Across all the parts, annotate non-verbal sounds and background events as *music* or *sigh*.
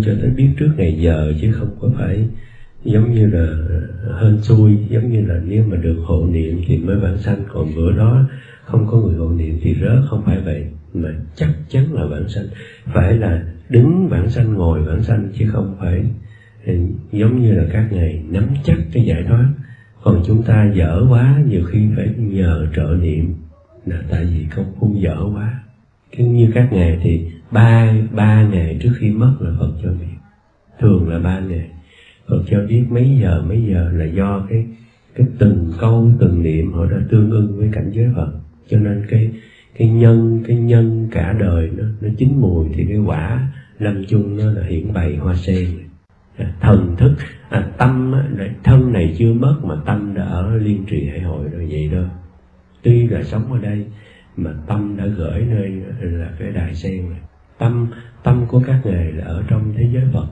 tu cho tới biết trước ngày giờ chứ không có phải giống như là hên xui, giống như là nếu mà được hộ niệm thì mới vãng sanh. Còn bữa đó không có người hộ niệm thì rớt không phải vậy, mà chắc chắn là vãng sanh. Phải là đứng vãng sanh, ngồi vãng sanh chứ không phải giống như là các ngài nắm chắc cái giải thoát. Còn chúng ta dở quá, nhiều khi phải nhờ trợ niệm. Là tại vì công phu dở quá cái như các ngài thì ba ba ngày trước khi mất là phật cho biết. Thường là ba ngày phật cho biết mấy giờ mấy giờ là do cái cái từng câu từng niệm họ đã tương ưng với cảnh giới phật. Cho nên cái cái nhân cái nhân cả đời nó nó chín mùi thì cái quả lâm chung nó là hiển bày hoa sen. À, thần thức à, tâm thân này chưa mất mà tâm đã ở liên trì hải hội rồi vậy đó. Tuy là sống ở đây mà tâm đã gửi nơi là cái đài sen này. Tâm tâm của các ngài là ở trong thế giới phật.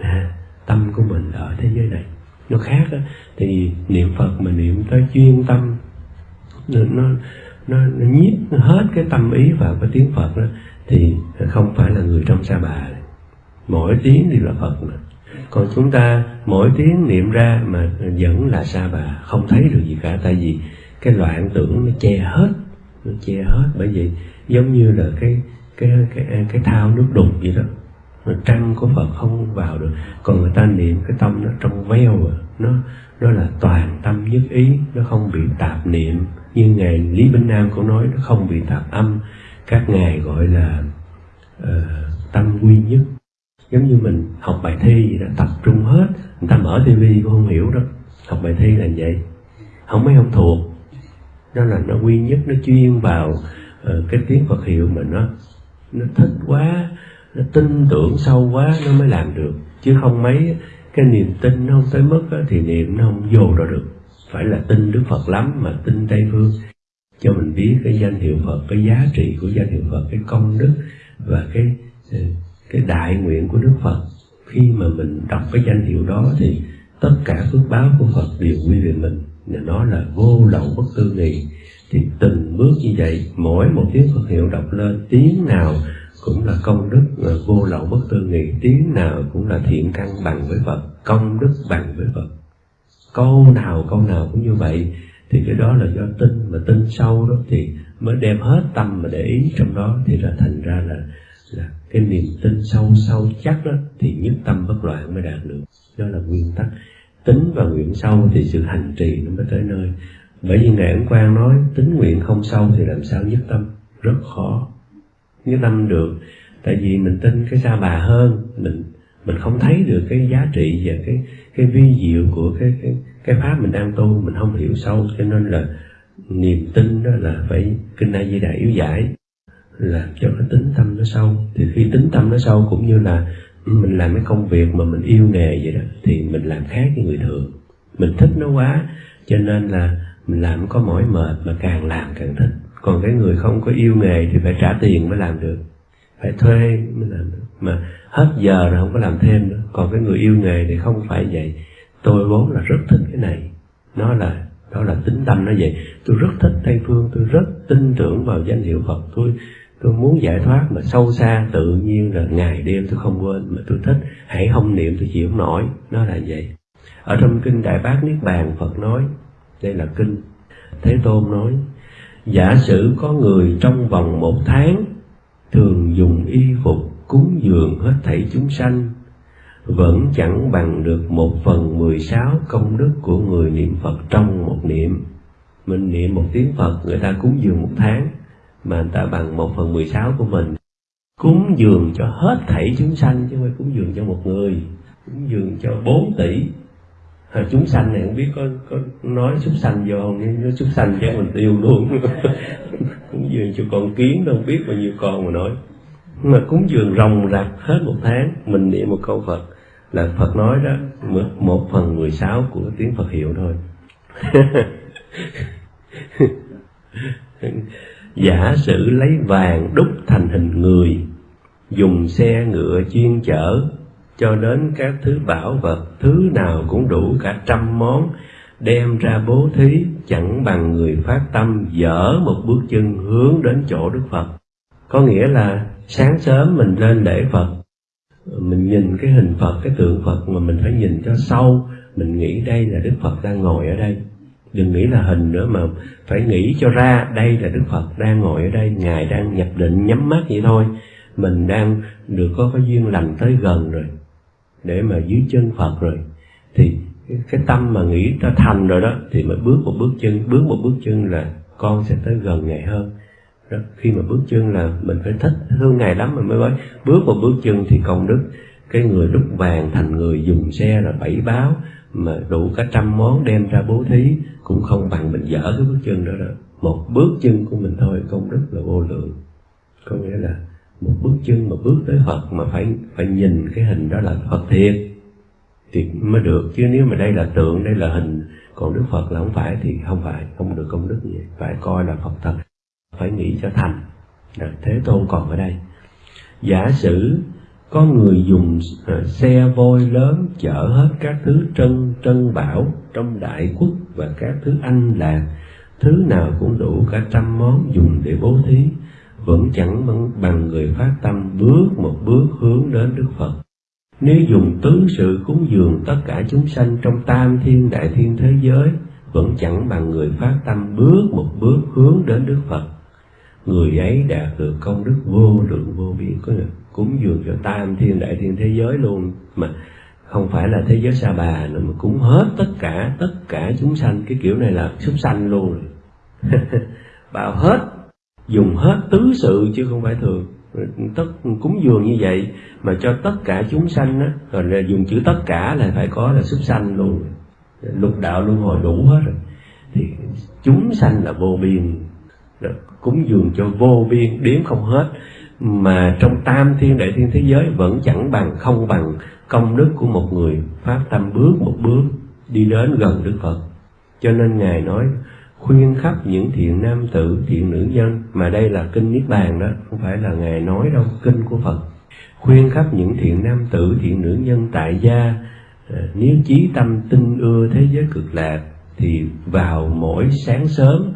À, tâm của mình là ở thế giới này. Nó khác đó. thì niệm phật mà niệm tới chuyên tâm nó nó nó, nó nhiếp hết cái tâm ý vào cái tiếng phật đó thì không phải là người trong sa bà mỗi tiếng thì là phật mà. Còn chúng ta mỗi tiếng niệm ra mà vẫn là sa bà không thấy được gì cả. Tại vì cái loạn tưởng nó che hết nó che hết bởi vì giống như là cái cái cái à, cái thao nước đục vậy đó. Trăng của Phật không vào được. Còn người ta niệm cái tâm nó trong veo à. Nó nó là toàn tâm nhất ý. Nó không bị tạp niệm. Như ngài Lý Minh Nam cũng nói nó không bị tạp âm. Các ngài gọi là uh, tâm quy nhất. Giống như mình học bài thi gì đó tập trung hết. Người ta mở tivi cũng không hiểu đó. Học bài thi là vậy. Không mấy không thuộc nó là nó quy nhất nó chuyên vào uh, cái tiếng Phật hiệu mà nó nó thích quá nó tin tưởng sâu quá nó mới làm được. Chứ không mấy cái niềm tin nó không tới mức đó, thì niệm nó không vô ra được. Phải là tin Đức Phật lắm mà tin Tây Phương. Cho mình biết cái danh hiệu Phật cái giá trị của danh hiệu Phật cái công đức và cái ờ, cái đại nguyện của Đức Phật. Khi mà mình đọc cái danh hiệu đó thì tất cả phước báo của Phật đều quy về mình và nó là vô lậu bất tư nghì thì từng bước như vậy, mỗi một tiếng Phật hiệu đọc lên, tiếng nào cũng là công đức, là vô lậu bất tư nghị tiếng nào cũng là thiện căn bằng với Phật, công đức bằng với Phật. Câu nào câu nào cũng như vậy. Thì cái đó là do tin mà tin sâu đó, thì mới đem hết tâm mà để ý trong đó. Thì là thành ra là là cái niềm tin sâu sâu chắc đó, thì nhất tâm bất loạn mới đạt được. Đó là nguyên tắc tính và nguyện sâu thì sự hành trì nó mới tới nơi. Bởi vì ngài ấn quang nói, tính nguyện không sâu thì làm sao nhất tâm? Rất khó. Nhất tâm được, tại vì mình tin cái sa bà hơn, mình mình không thấy được cái giá trị và cái cái vi diệu của cái cái cái pháp mình đang tu, mình không hiểu sâu. Cho nên là niềm tin đó là phải kinh a di đà yếu giải làm cho cái tính tâm nó sâu. Thì khi tính tâm nó sâu cũng như là mình làm cái công việc mà mình yêu nghề vậy đó, thì mình làm khác với người thường. Mình thích nó quá, cho nên là mình làm có mỏi mệt mà càng làm càng thích. Còn cái người không có yêu nghề thì phải trả tiền mới làm được. Phải thuê mới làm được. Mà hết giờ rồi không có làm thêm nữa. Còn cái người yêu nghề thì không phải vậy. Tôi vốn là rất thích cái này. Nó là, đó là tính tâm nó vậy. Tôi rất thích tây phương, tôi rất tin tưởng vào danh hiệu phật. Tôi tôi muốn giải thoát mà sâu xa tự nhiên là ngày đêm tôi không quên mà tôi thích. Hãy không niệm tôi chịu không nổi. Nó là vậy. Ở trong kinh đại bác niết bàn phật nói đây là kinh. Thế tôn nói giả sử có người trong vòng một tháng thường dùng y phục cúng dường hết thảy chúng sanh vẫn chẳng bằng được một phần mười sáu công đức của người niệm Phật trong một niệm. Mình niệm một tiếng Phật, người ta cúng dường một tháng, mà người ta bằng một phần mười sáu của mình. Cúng dường cho hết thảy chúng sanh, chứ không phải cúng dường cho một người, cúng dường cho bốn tỷ. à, chúng sanh này không biết có có nói súc sanh vô không? Nhưng nói súc sanh chắc mình tiêu luôn. *laughs* Cúng dường cho con kiến đâu biết bao nhiêu con mà nói. Mà cúng dường rồng rạc hết một tháng mình niệm một câu phật. Là phật nói đó một phần mười sáu của tiếng phật hiệu thôi. *laughs* *laughs* giả sử lấy vàng đúc thành hình người, dùng xe ngựa chuyên chở, cho đến các thứ bảo vật, thứ nào cũng đủ cả trăm món, đem ra bố thí, chẳng bằng người phát tâm dở một bước chân hướng đến chỗ đức phật. Có nghĩa là sáng sớm mình lên lễ phật, mình nhìn cái hình phật, cái tượng phật mà mình phải nhìn cho sâu, mình nghĩ đây là đức phật đang ngồi ở đây đừng nghĩ là hình nữa mà phải nghĩ cho ra đây là đức phật đang ngồi ở đây, ngài đang nhập định nhắm mắt vậy thôi. Mình đang được có cái duyên lành tới gần rồi, để mà dưới chân phật rồi. Thì cái tâm mà nghĩ ta thành rồi đó, thì mới bước một bước chân, bước một bước chân là con sẽ tới gần ngài hơn. Đó. khi mà bước chân là mình phải thích thương ngài lắm mình mới nói bước một bước chân thì công đức. Cái người đúc vàng thành người dùng xe là bảy báo mà đủ cả trăm món đem ra bố thí cũng không bằng mình dở cái bước chân đó đâu. Một bước chân của mình thôi công đức là vô lượng. Có nghĩa là một bước chân mà bước tới Phật mà phải phải nhìn cái hình đó là Phật thiệt. Thì mới được. Chứ nếu mà đây là tượng đây là hình còn Đức Phật là không phải thì không phải không được công đức gì. Phải coi là Phật thật phải nghĩ cho thành. Rồi, Thế Tôn còn ở đây. Giả sử có người dùng ờ, xe voi lớn chở hết các thứ trân trân bảo trong đại quốc và các thứ anh lạc thứ nào cũng đủ cả trăm món dùng để bố thí vẫn chẳng bằng người phát tâm bước một bước hướng đến Đức Phật. Nếu dùng tứ sự cúng dường tất cả chúng sanh trong tam thiên đại thiên thế giới, vẫn chẳng bằng người phát tâm bước một bước hướng đến Đức Phật. Người ấy đạt được công đức vô lượng vô biên, có được cúng dường cho tam thiên đại thiên thế giới luôn, mà không phải là thế giới sa bà nữa mà cúng hết tất cả tất cả chúng sanh. Cái kiểu này là súc sanh luôn. *laughs* Bảo hết dùng hết tứ sự chứ không phải thường. Tất cúng dường như vậy mà cho tất cả chúng sanh á rồi là dùng chữ tất cả là phải có là súc sanh luôn. Lục đạo luân hồi đủ hết rồi. Thì chúng sanh là vô biên. Cúng dường cho vô biên đếm không hết mà trong tam thiên đại thiên thế giới vẫn chẳng bằng, không bằng công đức của một người phát tâm bước một bước đi đến gần đức phật. Cho nên ngài nói, khuyên khắp những thiện nam tử, thiện nữ nhân, mà đây là kinh niết bàn đó, không phải là ngài nói đâu, kinh của phật. Khuyên khắp những thiện nam tử, thiện nữ nhân tại gia ờ, nếu chí tâm tinh ưa thế giới cực lạc, thì vào mỗi sáng sớm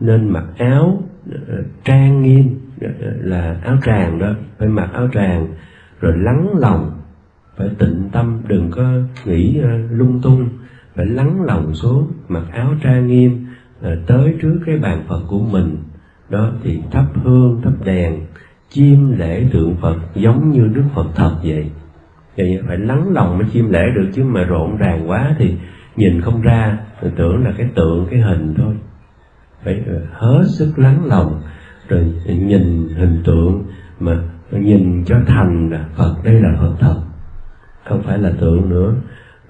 nên mặc áo ờ, trang nghiêm là áo tràng đó, phải mặc áo tràng, rồi lắng lòng, phải tịnh tâm, đừng có nghĩ ờ, lung tung. Phải lắng lòng xuống, mặc áo trang nghiêm ờ, tới trước cái bàn Phật của mình. Đó thì thắp hương, thắp đèn, chiêm lễ tượng Phật giống như Đức Phật thật vậy. Vậy phải lắng lòng mới chiêm lễ được, chứ mà rộn ràng quá thì nhìn không ra tưởng là cái tượng, cái hình thôi. Phải ờ, hết sức lắng lòng rồi nhìn hình tượng mà nhìn cho thành là Phật. Đây là Phật thật, không phải là tượng nữa.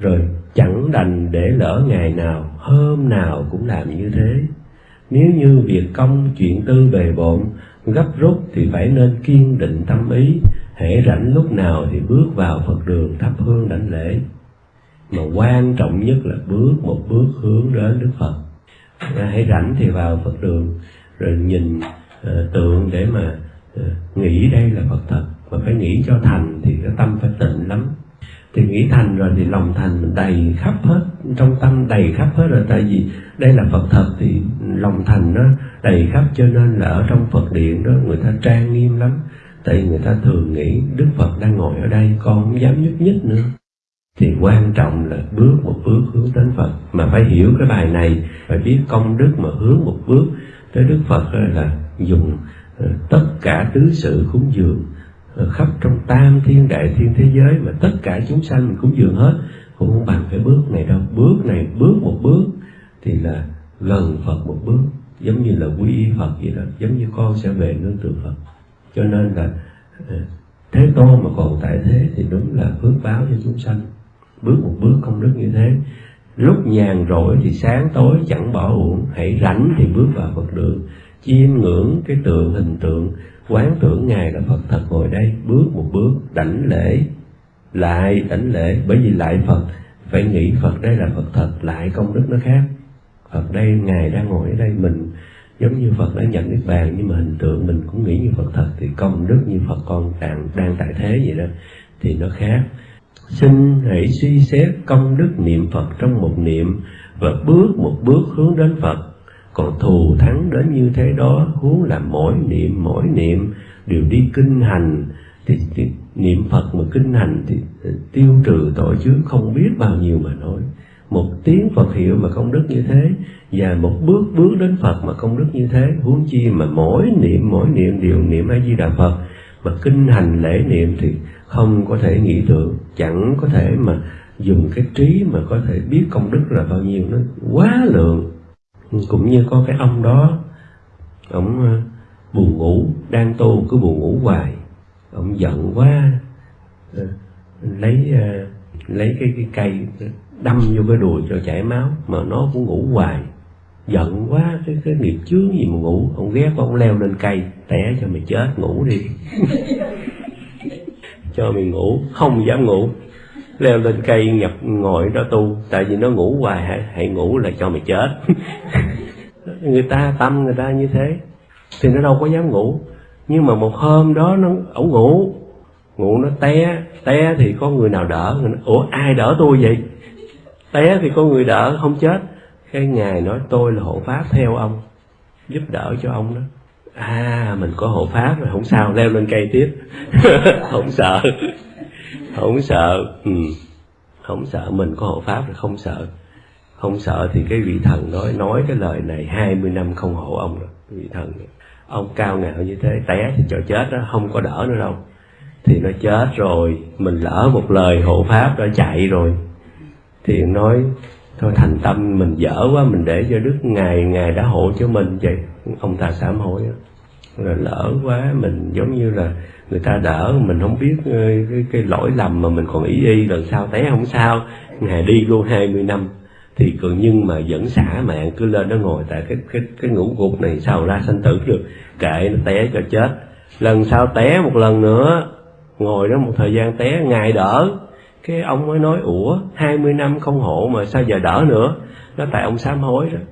Rồi chẳng đành để lỡ ngày nào, hôm nào cũng làm như thế. Nếu như việc công chuyện tư bề bộn, gấp rút thì phải nên kiên định tâm ý. Hễ rảnh lúc nào thì bước vào phật đường thắp hương đảnh lễ. Mà quan trọng nhất là bước một bước hướng đến đức phật. Hãy rảnh thì vào phật đường, rồi nhìn Ờ, tượng để mà ờ, nghĩ đây là phật thật mà phải nghĩ cho thành thì cái tâm phải tịnh lắm. Thì nghĩ thành rồi thì lòng thành mình đầy khắp hết, trong tâm đầy khắp hết rồi. Tại vì đây là phật thật thì lòng thành nó đầy khắp cho nên là ở trong phật điện đó người ta trang nghiêm lắm. Tại người ta thường nghĩ đức phật đang ngồi ở đây, con không dám nhúc nhích nữa. Thì quan trọng là bước một bước hướng đến phật. Mà phải hiểu cái bài này, phải biết công đức mà hướng một bước tới đức phật là dùng ờ, tất cả tứ sự cúng dường ờ, khắp trong tam thiên đại thiên thế giới mà tất cả chúng sanh mình cúng dường hết, cũng không bằng cái bước này đâu. Bước này, bước một bước thì là gần phật một bước, giống như là quy y phật vậy đó, giống như con sẽ về nương tựa phật. Cho nên là ờ, thế tôn mà còn tại thế thì đúng là phước báo cho chúng sanh. Bước một bước công đức như thế. Lúc nhàn rỗi thì sáng tối chẳng bỏ uổng, hãy rảnh thì bước vào phật đường chiêm ngưỡng cái tượng hình tượng, quán tưởng ngài là phật thật ngồi đây, bước một bước, đảnh lễ, lại đảnh lễ. Bởi vì lại phật, phải nghĩ phật đây là phật thật, lại công đức nó khác. Phật đây, ngài đang ngồi ở đây, mình giống như phật đã nhận niết bàn, nhưng mà hình tượng mình cũng nghĩ như phật thật, thì công đức như phật con đang đang tại thế vậy đó, thì nó khác. Xin hãy suy xét công đức niệm phật trong một niệm và bước một bước hướng đến phật còn thù thắng đến như thế đó huống là mỗi niệm mỗi niệm đều đi kinh hành. Thì, thì niệm phật mà kinh hành thì tiêu trừ tội chướng không biết bao nhiêu mà nói. Một tiếng Phật hiệu mà công đức như thế và một bước bước đến Phật mà công đức như thế huống chi mà mỗi niệm mỗi niệm đều niệm A Di Đà Phật. Mà kinh hành lễ niệm thì không có thể nghĩ được chẳng có thể mà dùng cái trí mà có thể biết công đức là bao nhiêu nó quá lượng cũng như có cái ông đó ông ờ, buồn ngủ đang tu cứ buồn ngủ hoài. Ông giận quá ờ, lấy ờ, lấy cái, cái cây đâm vô cái đùi cho chảy máu mà nó cũng ngủ hoài. Giận quá cái cái nghiệp chướng gì mà ngủ. Ông ghét ông leo lên cây té cho mày chết ngủ đi. *laughs* Cho mày ngủ không dám ngủ leo lên cây nhập ngồi đó tu tại vì nó ngủ hoài hãy, hãy ngủ là cho mày chết. *laughs* Người ta tâm người ta như thế thì nó đâu có dám ngủ. Nhưng mà một hôm đó nó ổng ngủ ngủ nó té té thì có người nào đỡ? Người nói, ủa ai đỡ tôi vậy? Té thì có người đỡ không chết. Cái ngài nói tôi là hộ pháp theo ông giúp đỡ cho ông đó. À mình có hộ pháp rồi không sao leo lên cây tiếp. *laughs* Không sợ không sợ. Ừ. không sợ. Mình có hộ pháp là không sợ. Không sợ thì cái vị thần nói nói cái lời này 20 năm không hộ ông rồi. Vị thần ông cao ngạo như thế, té thì cho chết đó, không có đỡ nữa đâu. Thì nó chết rồi, mình lỡ một lời hộ pháp đã chạy rồi. Thì nói, thôi thành tâm mình dở quá, mình để cho đức ngài ngài đã hộ cho mình. Vậy ông ta sám hối là lỡ quá, mình giống như là người ta đỡ mình không biết ờ, cái, cái lỗi lầm mà mình còn ý y lần sau té không sao. Ngày đi luôn 20 năm thì còn nhưng mà vẫn xả mạng cứ lên đó ngồi tại cái cái cái ngũ gục này sao ra sanh tử được. Kệ nó té cho chết. Lần sau té một lần nữa ngồi đó một thời gian té ngày đỡ. Cái ông mới nói ủa 20 năm không hộ mà sao giờ đỡ nữa? Nó tại ông sám hối rồi.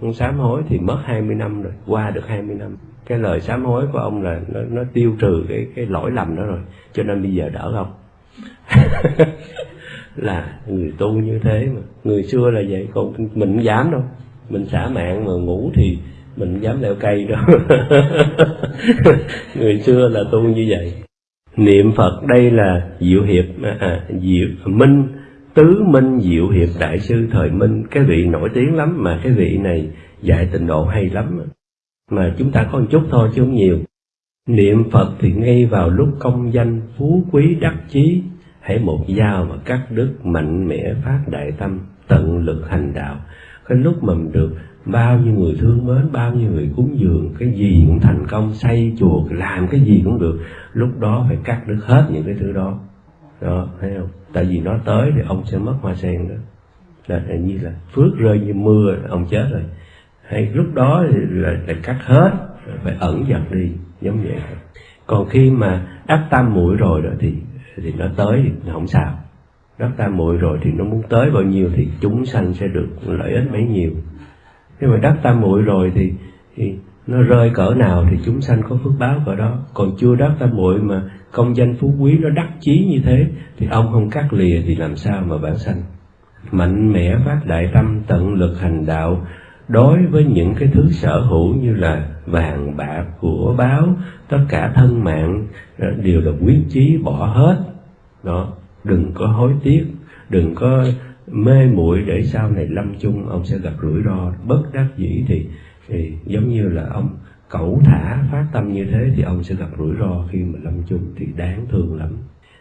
Ông sám hối thì mất 20 năm rồi qua được 20 năm cái lời sám hối của ông là nó, nó tiêu trừ cái cái lỗi lầm đó rồi cho nên bây giờ đỡ không? *laughs* Là người tu như thế mà người xưa là vậy còn mình không dám đâu mình xả mạng mà ngủ thì mình dám leo cây đâu. *laughs* Người xưa là tu như vậy. Niệm phật đây là diệu hiệp à, à, diệu minh tứ minh diệu hiệp đại sư thời minh. Cái vị nổi tiếng lắm mà cái vị này dạy tịnh độ hay lắm mà chúng ta có một chút thôi chứ không nhiều. Niệm phật thì ngay vào lúc công danh phú quý đắc chí, hãy một dao mà cắt đứt mạnh mẽ phát đại tâm, tận lực hành đạo. Cái lúc mà mình được bao nhiêu người thương mến, bao nhiêu người cúng dường, cái gì cũng thành công, xây chùa, làm cái gì cũng được, lúc đó phải cắt đứt hết những cái thứ đó. Đó, thấy không? Tại vì nó tới thì ông sẽ mất hoa sen đó. Là như là phước rơi như mưa, ông chết rồi hay lúc đó thì là, là cắt hết phải ẩn dần đi giống vậy. Còn khi mà đắc tam muội rồi đó thì thì nó tới thì không sao. Đắc tam muội rồi thì nó muốn tới bao nhiêu thì chúng sanh sẽ được lợi ích bấy nhiêu. Khi mà đắc tam muội rồi thì, thì nó rơi cỡ nào thì chúng sanh có phước báo cỡ đó. Còn chưa đắc tam muội mà công danh phú quý nó đắc chí như thế thì ông không cắt lìa thì làm sao mà bản sanh? Mạnh mẽ phát đại tâm tận lực hành đạo đối với những cái thứ sở hữu như là vàng bạc của báo tất cả thân mạng đều là quyết chí bỏ hết. Đó đừng có hối tiếc đừng có mê muội để sau này lâm chung ông sẽ gặp rủi ro. Bất đắc dĩ thì, thì giống như là ông cẩu thả phát tâm như thế thì ông sẽ gặp rủi ro khi mà lâm chung thì đáng thương lắm.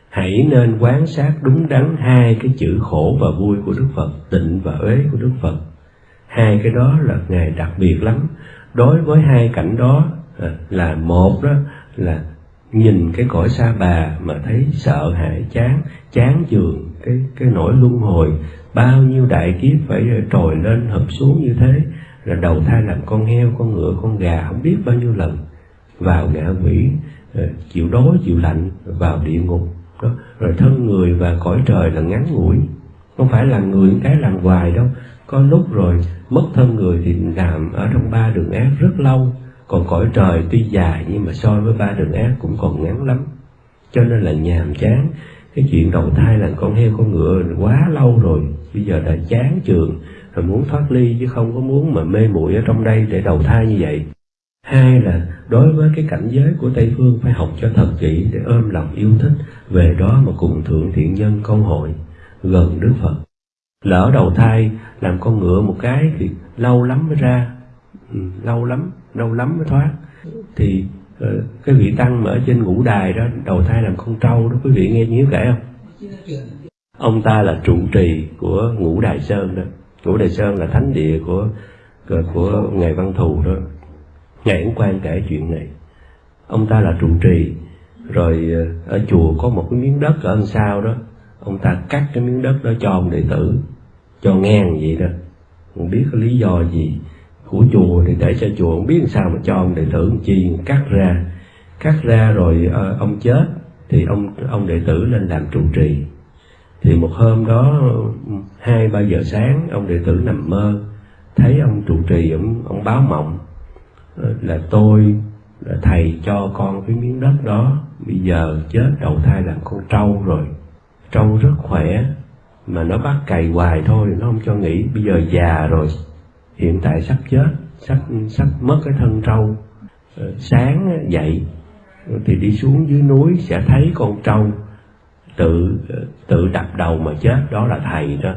Hãy nên quan sát đúng đắn hai cái chữ khổ và vui của đức phật tịnh và uế của đức phật hai cái đó là ngày đặc biệt lắm. Đối với hai cảnh đó à, là một đó là nhìn cái cõi xa bà mà thấy sợ hãi, chán chán chường cái cái nỗi luân hồi. Bao nhiêu đại kiếp phải à, trồi lên hợp xuống như thế, là đầu thai làm con heo, con ngựa, con gà, không biết bao nhiêu lần. Vào ngạ quỷ à, chịu đói, chịu lạnh, vào địa ngục. Đó, rồi thân người và cõi trời là ngắn ngủi. Không phải là người cái làm hoài đâu có lúc rồi, mất thân người thì làm ở trong ba đường ác rất lâu. Còn cõi trời tuy dài nhưng mà so với ba đường ác cũng còn ngắn lắm. Cho nên là nhàm chán. Cái chuyện đầu thai là con heo con ngựa quá lâu rồi. Bây giờ đã chán trường rồi muốn thoát ly chứ không có muốn mà mê muội ở trong đây để đầu thai như vậy. Hai là đối với cái cảnh giới của tây phương phải học cho thật kỹ để ôm lòng yêu thích. Về đó mà cùng thượng thiện nhân công hội, gần đức phật lỡ đầu thai làm con ngựa một cái thì lâu lắm mới ra. Ừ, lâu lắm lâu lắm mới thoát. Thì ờ, cái vị tăng mà ở trên ngũ đài đó đầu thai làm con trâu đó quý vị nghe nhớ kể không? Ông ta là trụ trì của ngũ đài sơn đó. Ngũ đài sơn là thánh địa của của, của ngài văn thù đó. Ngài cũng quan kể chuyện này. Ông ta là trụ trì rồi ờ, ở chùa có một cái miếng đất ở đằng sau đó ông ta cắt cái miếng đất đó cho ông đệ tử, cho ngang vậy đó. Không biết có lý do gì của chùa thì để cho chùa, không biết sao mà cho ông đệ tử chi cắt ra. Cắt ra rồi ờ, ông chết thì ông ông đệ tử lên làm trụ trì. Thì một hôm đó, hai, ba giờ sáng, ông đệ tử nằm mơ, thấy ông trụ trì, ông ông báo mộng ờ, là tôi là thầy cho con cái miếng đất đó, bây giờ chết, đầu thai làm con trâu rồi trâu rất khỏe, mà nó bắt cày hoài thôi, nó không cho nghỉ. Bây giờ già rồi, hiện tại sắp chết, sắp sắp mất cái thân trâu. Ờ, sáng dậy, thì đi xuống dưới núi sẽ thấy con trâu tự ờ, tự đập đầu mà chết. Đó là thầy đó.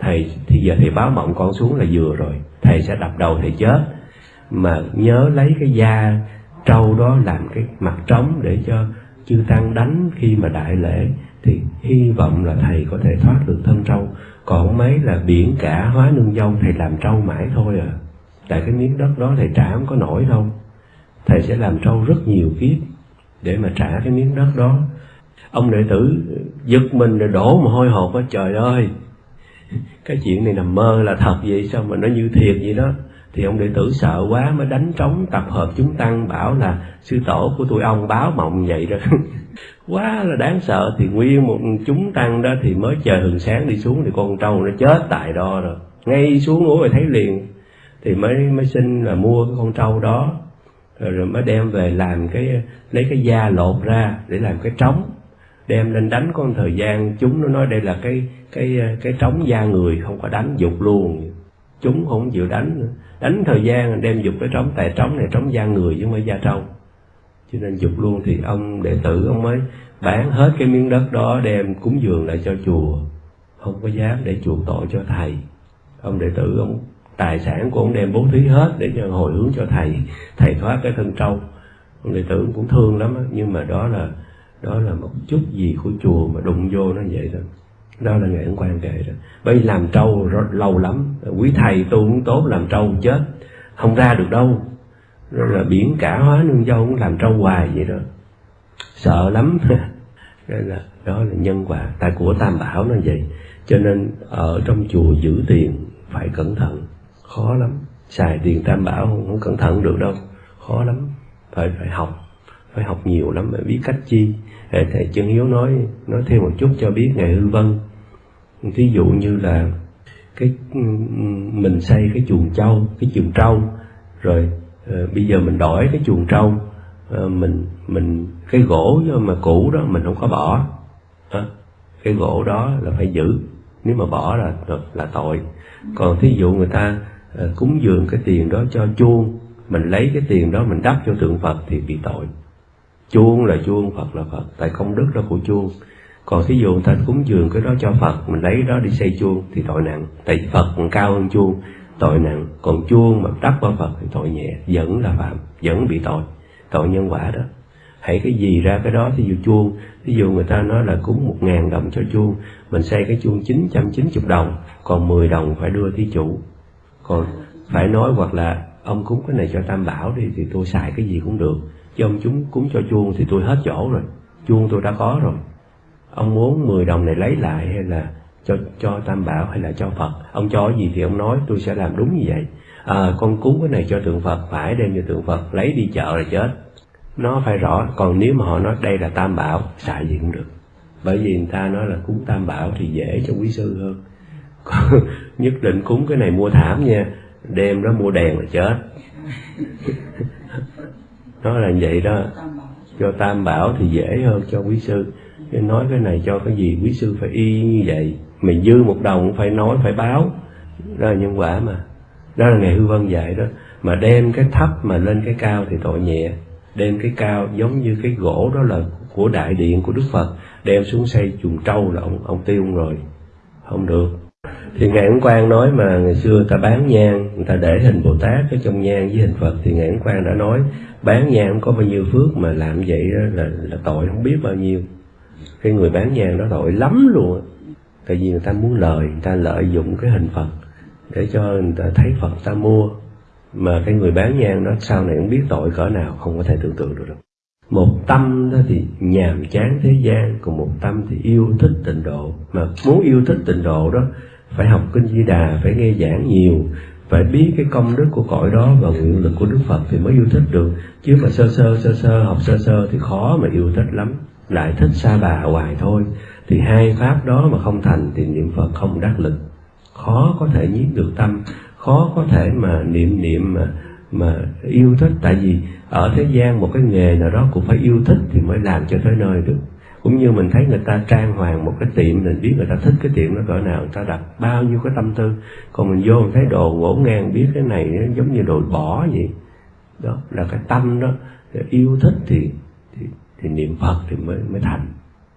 Thầy, thì giờ thầy báo mộng con xuống là vừa rồi. Thầy sẽ đập đầu thầy chết. Mà nhớ lấy cái da trâu đó làm cái mặt trống để cho chư tăng đánh khi mà đại lễ thì hy vọng là thầy có thể thoát được thân trâu. Còn mấy là biển cả hóa nương dâu, thầy làm trâu mãi thôi à. Tại cái miếng đất đó thầy trả không có nổi đâu. Thầy sẽ làm trâu rất nhiều kiếp để mà trả cái miếng đất đó. Ông đệ tử giật mình rồi đổ mồ hôi hột á, trời ơi. Cái chuyện này nằm mơ là thật vậy sao mà nó như thiệt vậy đó thì ông đệ tử sợ quá mới đánh trống tập hợp chúng tăng bảo là sư tổ của tụi ông báo mộng vậy đó. *laughs* Quá là đáng sợ. Thì nguyên một chúng tăng đó thì mới chờ hừng sáng đi xuống thì con trâu nó chết tại đó rồi. Ngay xuống núi rồi thấy liền. Thì mới mới xin là mua cái con trâu đó. Rồi, rồi mới đem về làm cái lấy cái da lột ra để làm cái trống. Đem lên đánh có thời gian chúng nó nói đây là cái cái cái trống da người không có đánh dục luôn chúng không chịu đánh nữa. Đánh thời gian, đem dục cái trống, tại trống này trống da người chứ mới da trâu. Cho nên dục luôn thì ông đệ tử ông mới bán hết cái miếng đất đó, đem cúng dường lại cho chùa. Không có dám để chuộc tội cho thầy. Ông đệ tử, ông tài sản của ông đem bố thí hết để cho hồi hướng cho thầy. Thầy thoát cái thân trâu. Ông đệ tử cũng thương lắm nhưng mà đó là đó là một chút gì của chùa mà đụng vô nó vậy thôi đó là ngày ấn quan kệ đó. Bởi vì làm trâu rất lâu lắm. Quý thầy tu cũng tốt làm trâu chết. Không ra được đâu. Rồi là biển cả hóa nương dâu cũng làm trâu hoài vậy đó. Sợ lắm. *laughs* Nên là đó là nhân quả. Tại của tam bảo nó vậy. Cho nên ở trong chùa giữ tiền phải cẩn thận. Khó lắm. Xài tiền tam bảo không, không cẩn thận được đâu. Khó lắm. Phải phải học. Phải học nhiều lắm. Phải biết cách chi. Thầy chân hiếu nói nói thêm một chút cho biết ngày hư vân ví dụ như là cái ừ, mình xây cái chuồng trâu cái chuồng trâu rồi uh, bây giờ mình đổi cái chuồng trâu uh, mình mình cái gỗ mà cũ đó mình không có bỏ. À, cái gỗ đó là phải giữ nếu mà bỏ là là tội. Còn thí dụ người ta uh, cúng dường cái tiền đó cho chuông mình lấy cái tiền đó mình đắp cho tượng phật thì bị tội. Chuông là chuông phật là phật tại công đức đó của chuông còn thí dụ người ta cúng dường cái đó cho phật, mình lấy đó đi xây chuông thì tội nặng tại phật còn cao hơn chuông, tội nặng còn chuông mà đắp qua phật thì tội nhẹ, vẫn là phạm, vẫn bị tội tội nhân quả đó. Hãy cái gì ra cái đó, thí dụ chuông. Thí dụ người ta nói là cúng một ngàn đồng cho chuông, mình xây cái chuông chín trăm chín chục đồng, còn mười đồng phải đưa thí chủ. Còn phải nói hoặc là ông cúng cái này cho tam bảo đi thì tôi xài cái gì cũng được, chứ ông chúng cúng cho chuông thì tôi hết chỗ rồi, chuông tôi đã có rồi ông muốn 10 đồng này lấy lại hay là cho cho tam bảo hay là cho phật? Ông cho gì thì ông nói tôi sẽ làm đúng như vậy. À, con cúng cái này cho tượng phật phải đem cho tượng phật lấy đi chợ là chết. Nó phải rõ còn nếu mà họ nói đây là tam bảo xài gì cũng được. Bởi vì người ta nói là cúng tam bảo thì dễ cho quý sư hơn. *laughs* Nhất định cúng cái này mua thảm nha đem nó mua đèn là chết. *laughs* Nó là vậy đó. Cho tam bảo thì dễ hơn cho quý sư nói cái này cho cái gì? Quý sư phải y như vậy. Mình dư một đồng phải nói, phải báo. Đó là nhân quả mà. Đó là ngày hư vân dạy đó. Mà đem cái thấp mà lên cái cao thì tội nhẹ. Đem cái cao giống như cái gỗ đó là của đại điện của đức phật. Đem xuống xây chuồng trâu là ông ông tiêu rồi. Không được. Thì ngài ứng quang nói mà ngày xưa ta bán nhang, người ta để hình bồ tát ở trong nhang với hình phật. Thì ngài ứng quang đã nói, bán nhang có bao nhiêu phước mà làm vậy đó là là tội không biết bao nhiêu cái người bán nhang đó tội lắm luôn tại vì người ta muốn lời, người ta lợi dụng cái hình phật để cho người ta thấy phật ta mua. Mà cái người bán nhang đó sau này không biết tội cỡ nào, không có thể tưởng tượng được đâu. Một tâm đó thì nhàm chán thế gian, còn một tâm thì yêu thích tịnh độ. Mà muốn yêu thích tịnh độ đó, phải học kinh di đà, phải nghe giảng nhiều, phải biết cái công đức của cõi đó và nguyện lực của đức phật thì mới yêu thích được. Chứ mà sơ sơ sơ sơ, học sơ sơ thì khó mà yêu thích lắm lại thích sa bà hoài thôi. Thì hai pháp đó mà không thành thì niệm phật không đắc lực. Khó có thể nhiếp được tâm. Khó có thể mà niệm niệm mà mà yêu thích. Tại vì ở thế gian một cái nghề nào đó cũng phải yêu thích thì mới làm cho tới nơi được. Cũng như mình thấy người ta trang hoàng một cái tiệm, mình biết người ta thích cái tiệm nó cỡ nào, người ta đặt bao nhiêu cái tâm tư. Còn mình vô mình thấy đồ ngổ ngang, biết cái này nó giống như đồ bỏ vậy. Đó là cái tâm đó. Yêu thích thì thì, niệm phật thì mới mới thành.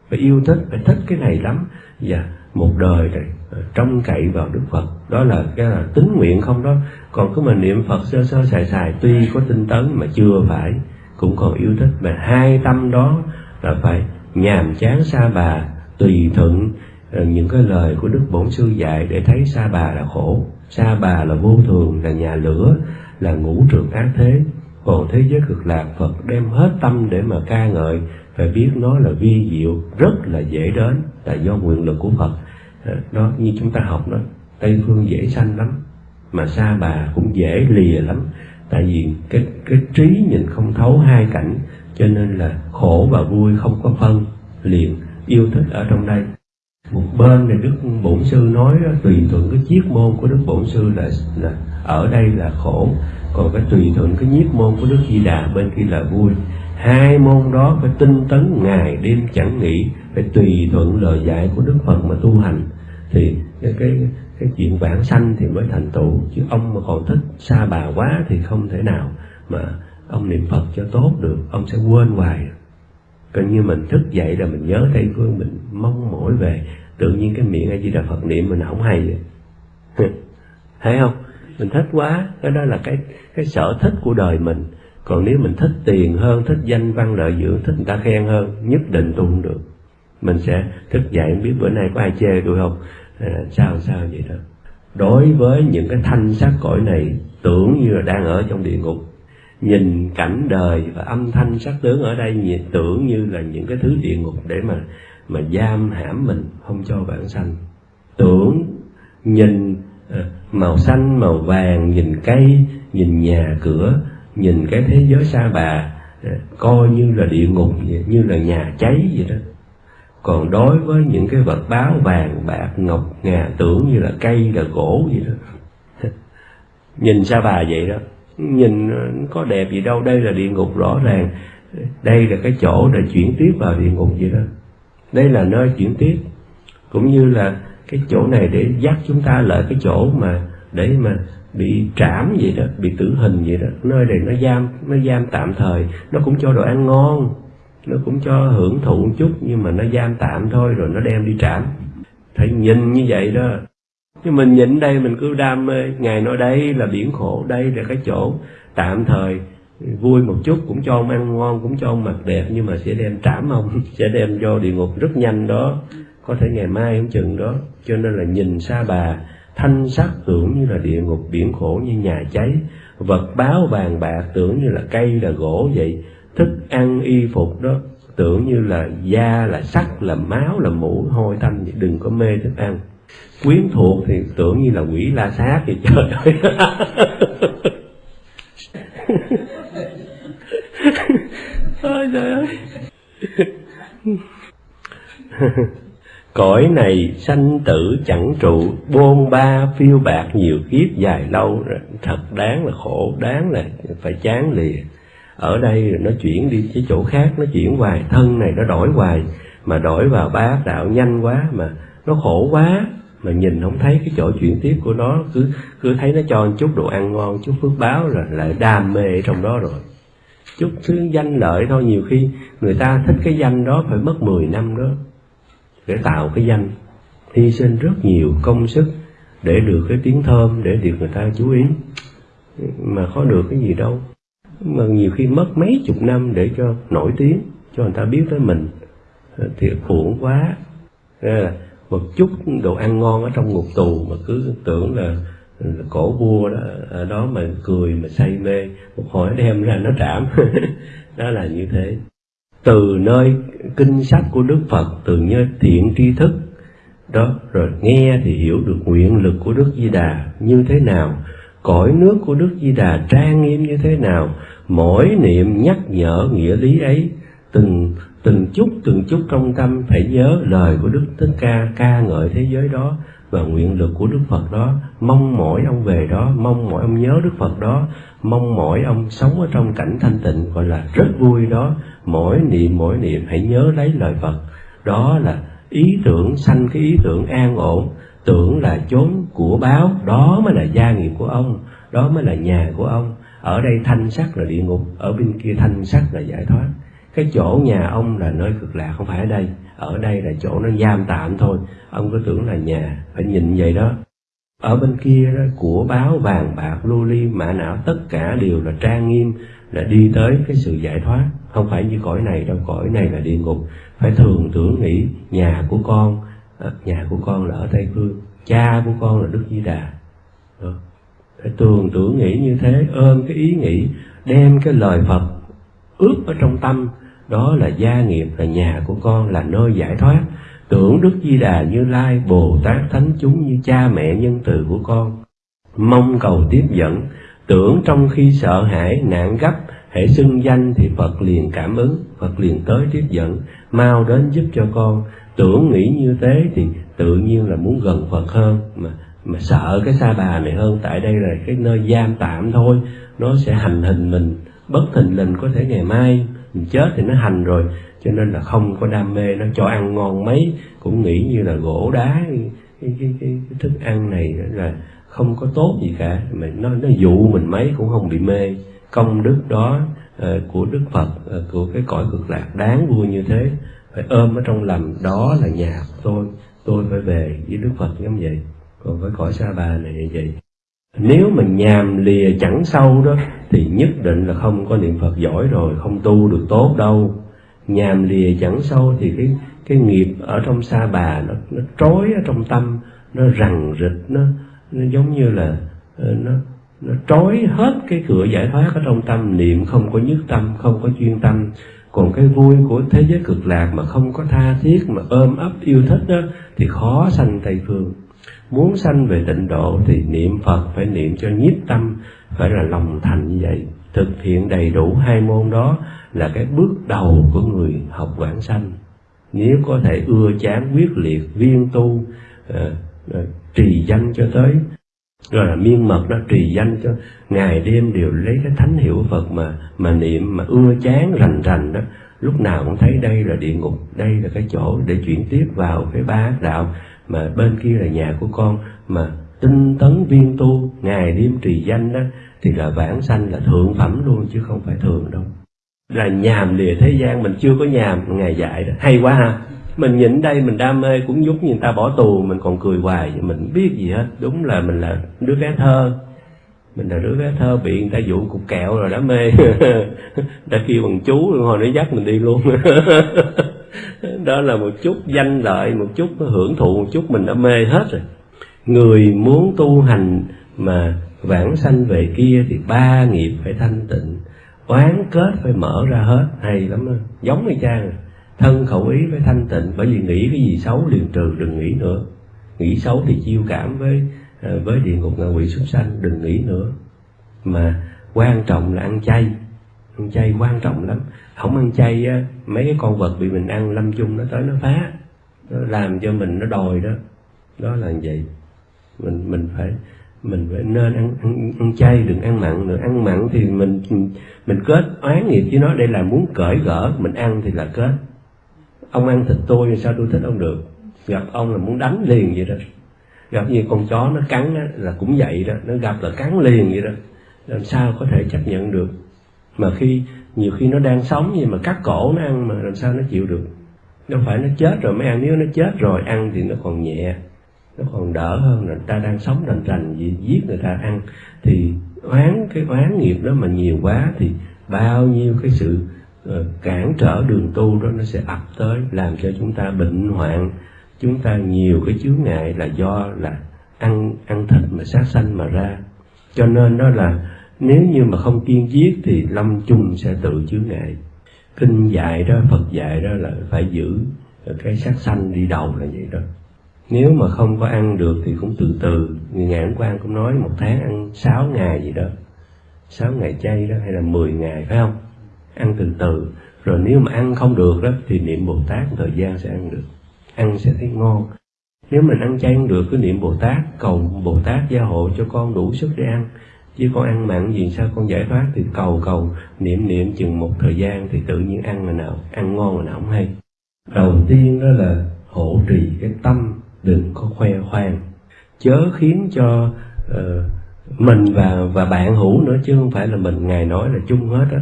Phải yêu thích phải thích cái này lắm. Và một đời này ờ, trông cậy vào đức phật. Đó là cái là tính nguyện không đó. Còn cứ mà niệm phật sơ sơ xài xài tuy có tinh tấn mà chưa phải cũng còn yêu thích. Mà hai tâm đó là phải nhàm chán xa bà tùy thuận ờ, những cái lời của đức bổn sư dạy để thấy xa bà là khổ xa bà là vô thường là nhà lửa là ngũ trường ác thế còn thế giới cực lạc phật đem hết tâm để mà ca ngợi phải biết nó là vi diệu rất là dễ đến là do nguyện lực của phật. Ờ, đó như chúng ta học đó tây phương dễ sanh lắm mà xa bà cũng dễ lìa lắm. Tại vì cái cái trí nhìn không thấu hai cảnh cho nên là khổ và vui không có phân liền yêu thích ở trong đây. Một bên này đức bổn sư nói đó, tùy thuận cái chiếc môn của đức bổn sư là là ở đây là khổ còn cái tùy thuận cái nhiếp môn của đức di đà bên kia là vui. Hai môn đó phải tinh tấn ngày đêm chẳng nghỉ, phải tùy thuận lời dạy của đức phật mà tu hành. Thì cái cái cái chuyện vãng sanh thì mới thành tựu, chứ ông mà còn thích xa bà quá thì không thể nào mà ông niệm phật cho tốt được, ông sẽ quên hoài. Coi như mình thức dậy là mình nhớ tây phương, mình mong mỏi về. Tự nhiên cái miệng a di đà phật niệm mình không hay vậy. *laughs* Thấy không? Mình thích quá. Cái đó là cái cái sở thích của đời mình. Còn nếu mình thích tiền hơn thích danh văn lợi dưỡng thích người ta khen hơn nhất định tu không được. Mình sẽ thức dậy biết bữa nay có ai chê tôi không? À, sao sao vậy đó? Đối với những cái thanh sắc cõi này tưởng như là đang ở trong địa ngục. Nhìn cảnh đời và âm thanh sắc tướng ở đây nhìn tưởng như là những cái thứ địa ngục để mà mà giam hãm mình không cho bản sanh. Tưởng nhìn Ờ, màu xanh, màu vàng, nhìn cây nhìn nhà cửa, nhìn cái thế giới xa bà ờ, coi như là địa ngục, như là nhà cháy vậy đó. Còn đối với những cái vật báo vàng, bạc, ngọc, ngà, tưởng như là cây, là gỗ vậy đó. *laughs* Nhìn xa bà vậy đó. Nhìn ờ, có đẹp gì đâu, đây là địa ngục rõ ràng. Đây là cái chỗ để chuyển tiếp vào địa ngục vậy đó. Đây là nơi chuyển tiếp. Cũng như là cái chỗ này để dắt chúng ta lại cái chỗ mà để mà bị trảm vậy đó, bị tử hình vậy đó. Nơi này nó giam nó giam tạm thời. Nó cũng cho đồ ăn ngon, nó cũng cho hưởng thụ một chút, nhưng mà nó giam tạm thôi, rồi nó đem đi trảm. Thấy nhìn như vậy đó. Nhưng mình nhìn đây mình cứ đam mê. Ngài nói đây là biển khổ, đây là cái chỗ tạm thời. Vui một chút, cũng cho ông ăn ngon, cũng cho ông mặc đẹp, nhưng mà sẽ đem trảm ông, *laughs* sẽ đem vô địa ngục rất nhanh đó có thể ngày mai không chừng đó. Cho nên là nhìn xa bà, thanh sắc tưởng như là địa ngục biển khổ như nhà cháy. Vật báo vàng bạc tưởng như là cây là gỗ vậy. Thức ăn y phục đó tưởng như là da là sắt, là máu, là mũ. Hôi tanh đừng có mê thức ăn. Quyến thuộc thì tưởng như là quỷ la sát vậy trời ơi. *laughs* Ôi trời ơi. *laughs* cõi này sanh tử chẳng trụ, bôn ba phiêu bạc nhiều kiếp dài lâu. Thật đáng là khổ, đáng là phải chán lìa. Ở đây nó chuyển đi cái chỗ khác, nó chuyển hoài, thân này nó đổi hoài, mà đổi vào bát đạo nhanh quá, mà nó khổ quá, mà nhìn không thấy cái chỗ chuyển tiếp của nó. Cứ cứ thấy nó cho chút đồ ăn ngon, chút phước báo rồi lại đam mê trong đó rồi. Chút thứ danh lợi thôi, nhiều khi người ta thích cái danh đó phải mất 10 năm đó để tạo cái danh. Hy sinh rất nhiều công sức để được cái tiếng thơm để được người ta chú ý. Mà có được cái gì đâu. Mà nhiều khi mất mấy chục năm để cho nổi tiếng cho người ta biết tới mình. Thì uổng quá. Là một chút đồ ăn ngon ở trong ngục tù mà cứ tưởng là, là cổ vua đó ở đó mà cười mà say mê. Một hồi đem ra nó trảm. *laughs* Đó là như thế từ nơi kinh sách của Đức Phật, từ nơi thiện tri thức. Đó, rồi nghe thì hiểu được nguyện lực của Đức Di Đà như thế nào, cõi nước của Đức Di Đà trang nghiêm như thế nào, mỗi niệm nhắc nhở nghĩa lý ấy, từng từng chút từng chút trong tâm phải nhớ lời của Đức Thích Ca ca ngợi thế giới đó và nguyện lực của Đức Phật đó. Mong mỏi ông về đó, mong mỏi ông nhớ Đức Phật đó, mong mỏi ông sống ở trong cảnh thanh tịnh, gọi là rất vui đó mỗi niệm mỗi niệm, hãy nhớ lấy lời Phật. Đó là ý tưởng sanh cái ý tưởng an ổn. Tưởng là chốn của báo, đó mới là gia nghiệp của ông, đó mới là nhà của ông. Ở đây thanh sắc là địa ngục, ở bên kia thanh sắc là giải thoát. Cái chỗ nhà ông là nơi cực lạc, không phải ở đây. Ở đây là chỗ nó giam tạm thôi. Ông cứ tưởng là nhà, phải nhìn vậy đó ở bên kia đó, của báo vàng bạc lưu ly, mã não, tất cả đều là trang nghiêm, là đi tới cái sự giải thoát. Không phải như cõi này đâu, cõi này là địa ngục. Phải thường tưởng nghĩ, nhà của con ờ, nhà của con là ở tây phương, cha của con là đức di đà. Ờ, phải thường tưởng nghĩ như thế, ôm cái ý nghĩ, đem cái lời phật ướp ở trong tâm. Đó là gia nghiệp, là nhà của con, là nơi giải thoát tưởng đức di đà như lai, bồ tát thánh chúng như cha mẹ nhân từ của con. Mong cầu tiếp dẫn, tưởng trong khi sợ hãi, nạn gấp hệ xưng danh thì phật liền cảm ứng, phật liền tới tiếp dẫn, mau đến giúp cho con. Tưởng nghĩ như thế thì tự nhiên là muốn gần phật hơn, mà mà sợ cái sa bà này hơn. Tại đây là cái nơi giam tạm thôi, nó sẽ hành hình mình. Bất thình lình có thể ngày mai mình chết thì nó hành rồi cho nên là không có đam mê nó cho ăn ngon mấy cũng nghĩ như là gỗ đá cái, cái, cái, cái thức ăn này là không có tốt gì cả. Mà nó nó dụ mình mấy cũng không bị mê. Công đức đó uh, của đức phật uh, của cái cõi cực lạc đáng vui như thế phải ôm ở trong lòng đó là nhà tôi tôi phải về với đức phật giống vậy. Còn với cõi sa bà này như vậy. Nếu mà nhàm lìa chẳng sâu đó thì nhất định là không có niệm phật giỏi rồi không tu được tốt đâu nhàm lìa chẳng sâu thì cái cái nghiệp ở trong sa bà nó nó trói ở trong tâm, nó rằn rịch, nó nó giống như là ờ, nó nó trói hết cái cửa giải thoát ở trong tâm. Niệm không có nhất tâm, không có chuyên tâm. Còn cái vui của thế giới cực lạc mà không có tha thiết, mà ôm ấp yêu thích đó, thì khó sanh tây phương. Muốn sanh về tịnh độ thì niệm phật phải niệm cho nhiếp tâm, phải là lòng thành như vậy. Thực hiện đầy đủ hai môn đó là cái bước đầu của người học quảng sanh. Nếu có thể ưa chán quyết liệt viên tu à, trì danh cho tới rồi là miên mật đó trì danh cho ngày đêm đều lấy cái thánh hiệu Phật mà mà niệm mà ưa chán rành rành đó lúc nào cũng thấy đây là địa ngục đây là cái chỗ để chuyển tiếp vào cái ba đạo mà bên kia là nhà của con mà tinh tấn viên tu ngày đêm trì danh đó thì là vãng sanh là thượng phẩm luôn chứ không phải thường đâu là nhàm lìa thế gian, mình chưa có nhàm ngài dạy đó. Hay quá ha. Mình nhìn đây, mình đam mê, cũng giúp người ta bỏ tù, mình còn cười hoài, mình biết gì hết. Đúng là mình là đứa bé thơ. Mình là đứa bé thơ, bị người ta dụ cục kẹo rồi đã mê. *laughs* Đã kêu bằng chú rồi hồi nó dắt mình đi luôn. *laughs* Đó là một chút danh lợi, một chút hưởng thụ, một chút mình đã mê hết rồi. Người muốn tu hành mà vãng sanh về kia thì ba nghiệp phải thanh tịnh oán kết phải mở ra hết. Hay lắm đó. giống như cha thân khẩu ý phải thanh tịnh, bởi vì nghĩ cái gì xấu liền trừ, đừng nghĩ nữa. Nghĩ xấu thì chiêu cảm với ờ, với địa ngục ngạ quỷ súc sanh, đừng nghĩ nữa. Mà quan trọng là ăn chay. Ăn chay quan trọng lắm. Không ăn chay á, mấy cái con vật bị mình ăn lâm chung nó tới nó phá. Nó làm cho mình nó đòi đó. Đó là vậy. Mình mình phải mình phải nên ăn, ăn ăn chay đừng ăn mặn nữa. Ăn mặn thì mình mình kết oán nghiệp với nó đây là muốn cởi gỡ mình ăn thì là kết. Ông ăn thịt tôi sao tôi thích ông được? Gặp ông là muốn đánh liền vậy đó. Gặp như con chó nó cắn đó, là cũng vậy đó. Nó gặp là cắn liền vậy đó. Làm sao có thể chấp nhận được? Mà khi nhiều khi nó đang sống gì mà cắt cổ nó ăn mà làm sao nó chịu được? Đâu phải nó chết rồi mới ăn. Nếu nó chết rồi ăn thì nó còn nhẹ nó còn đỡ hơn là ta đang sống rành rành gì giết người ta ăn. Thì oán, cái oán nghiệp đó mà nhiều quá thì bao nhiêu cái sự ờ, cản trở đường tu đó nó sẽ ập tới, làm cho chúng ta bệnh hoạn. Chúng ta nhiều cái chướng ngại là do là ăn ăn thịt mà sát sanh mà ra. Cho nên đó là nếu như mà không kiên giết thì lâm chung sẽ tự chướng ngại. Kinh dạy đó, phật dạy đó là phải giữ cái sát sanh đi đầu là vậy đó nếu mà không có ăn được thì cũng từ từ. Người ngài quan cũng nói một tháng ăn 6 ngày gì đó. 6 ngày chay đó, hay là 10 ngày, phải không? Ăn từ từ. Rồi nếu mà ăn không được đó, thì niệm bồ tát thời gian sẽ ăn được. Ăn sẽ thấy ngon. Nếu mình ăn chay ăn được, cứ niệm bồ tát, cầu bồ tát gia hộ cho con đủ sức để ăn. Chứ con ăn mặn gì sao con giải thoát? Thì cầu cầu, niệm niệm chừng một thời gian thì tự nhiên ăn là nào, ăn ngon là nào không hay. Đầu tiên đó là hộ trì cái tâm đừng có khoe khoang. Chớ khiến cho uh, mình và và bạn hữu nữa chứ không phải là mình. Ngài nói là chung hết á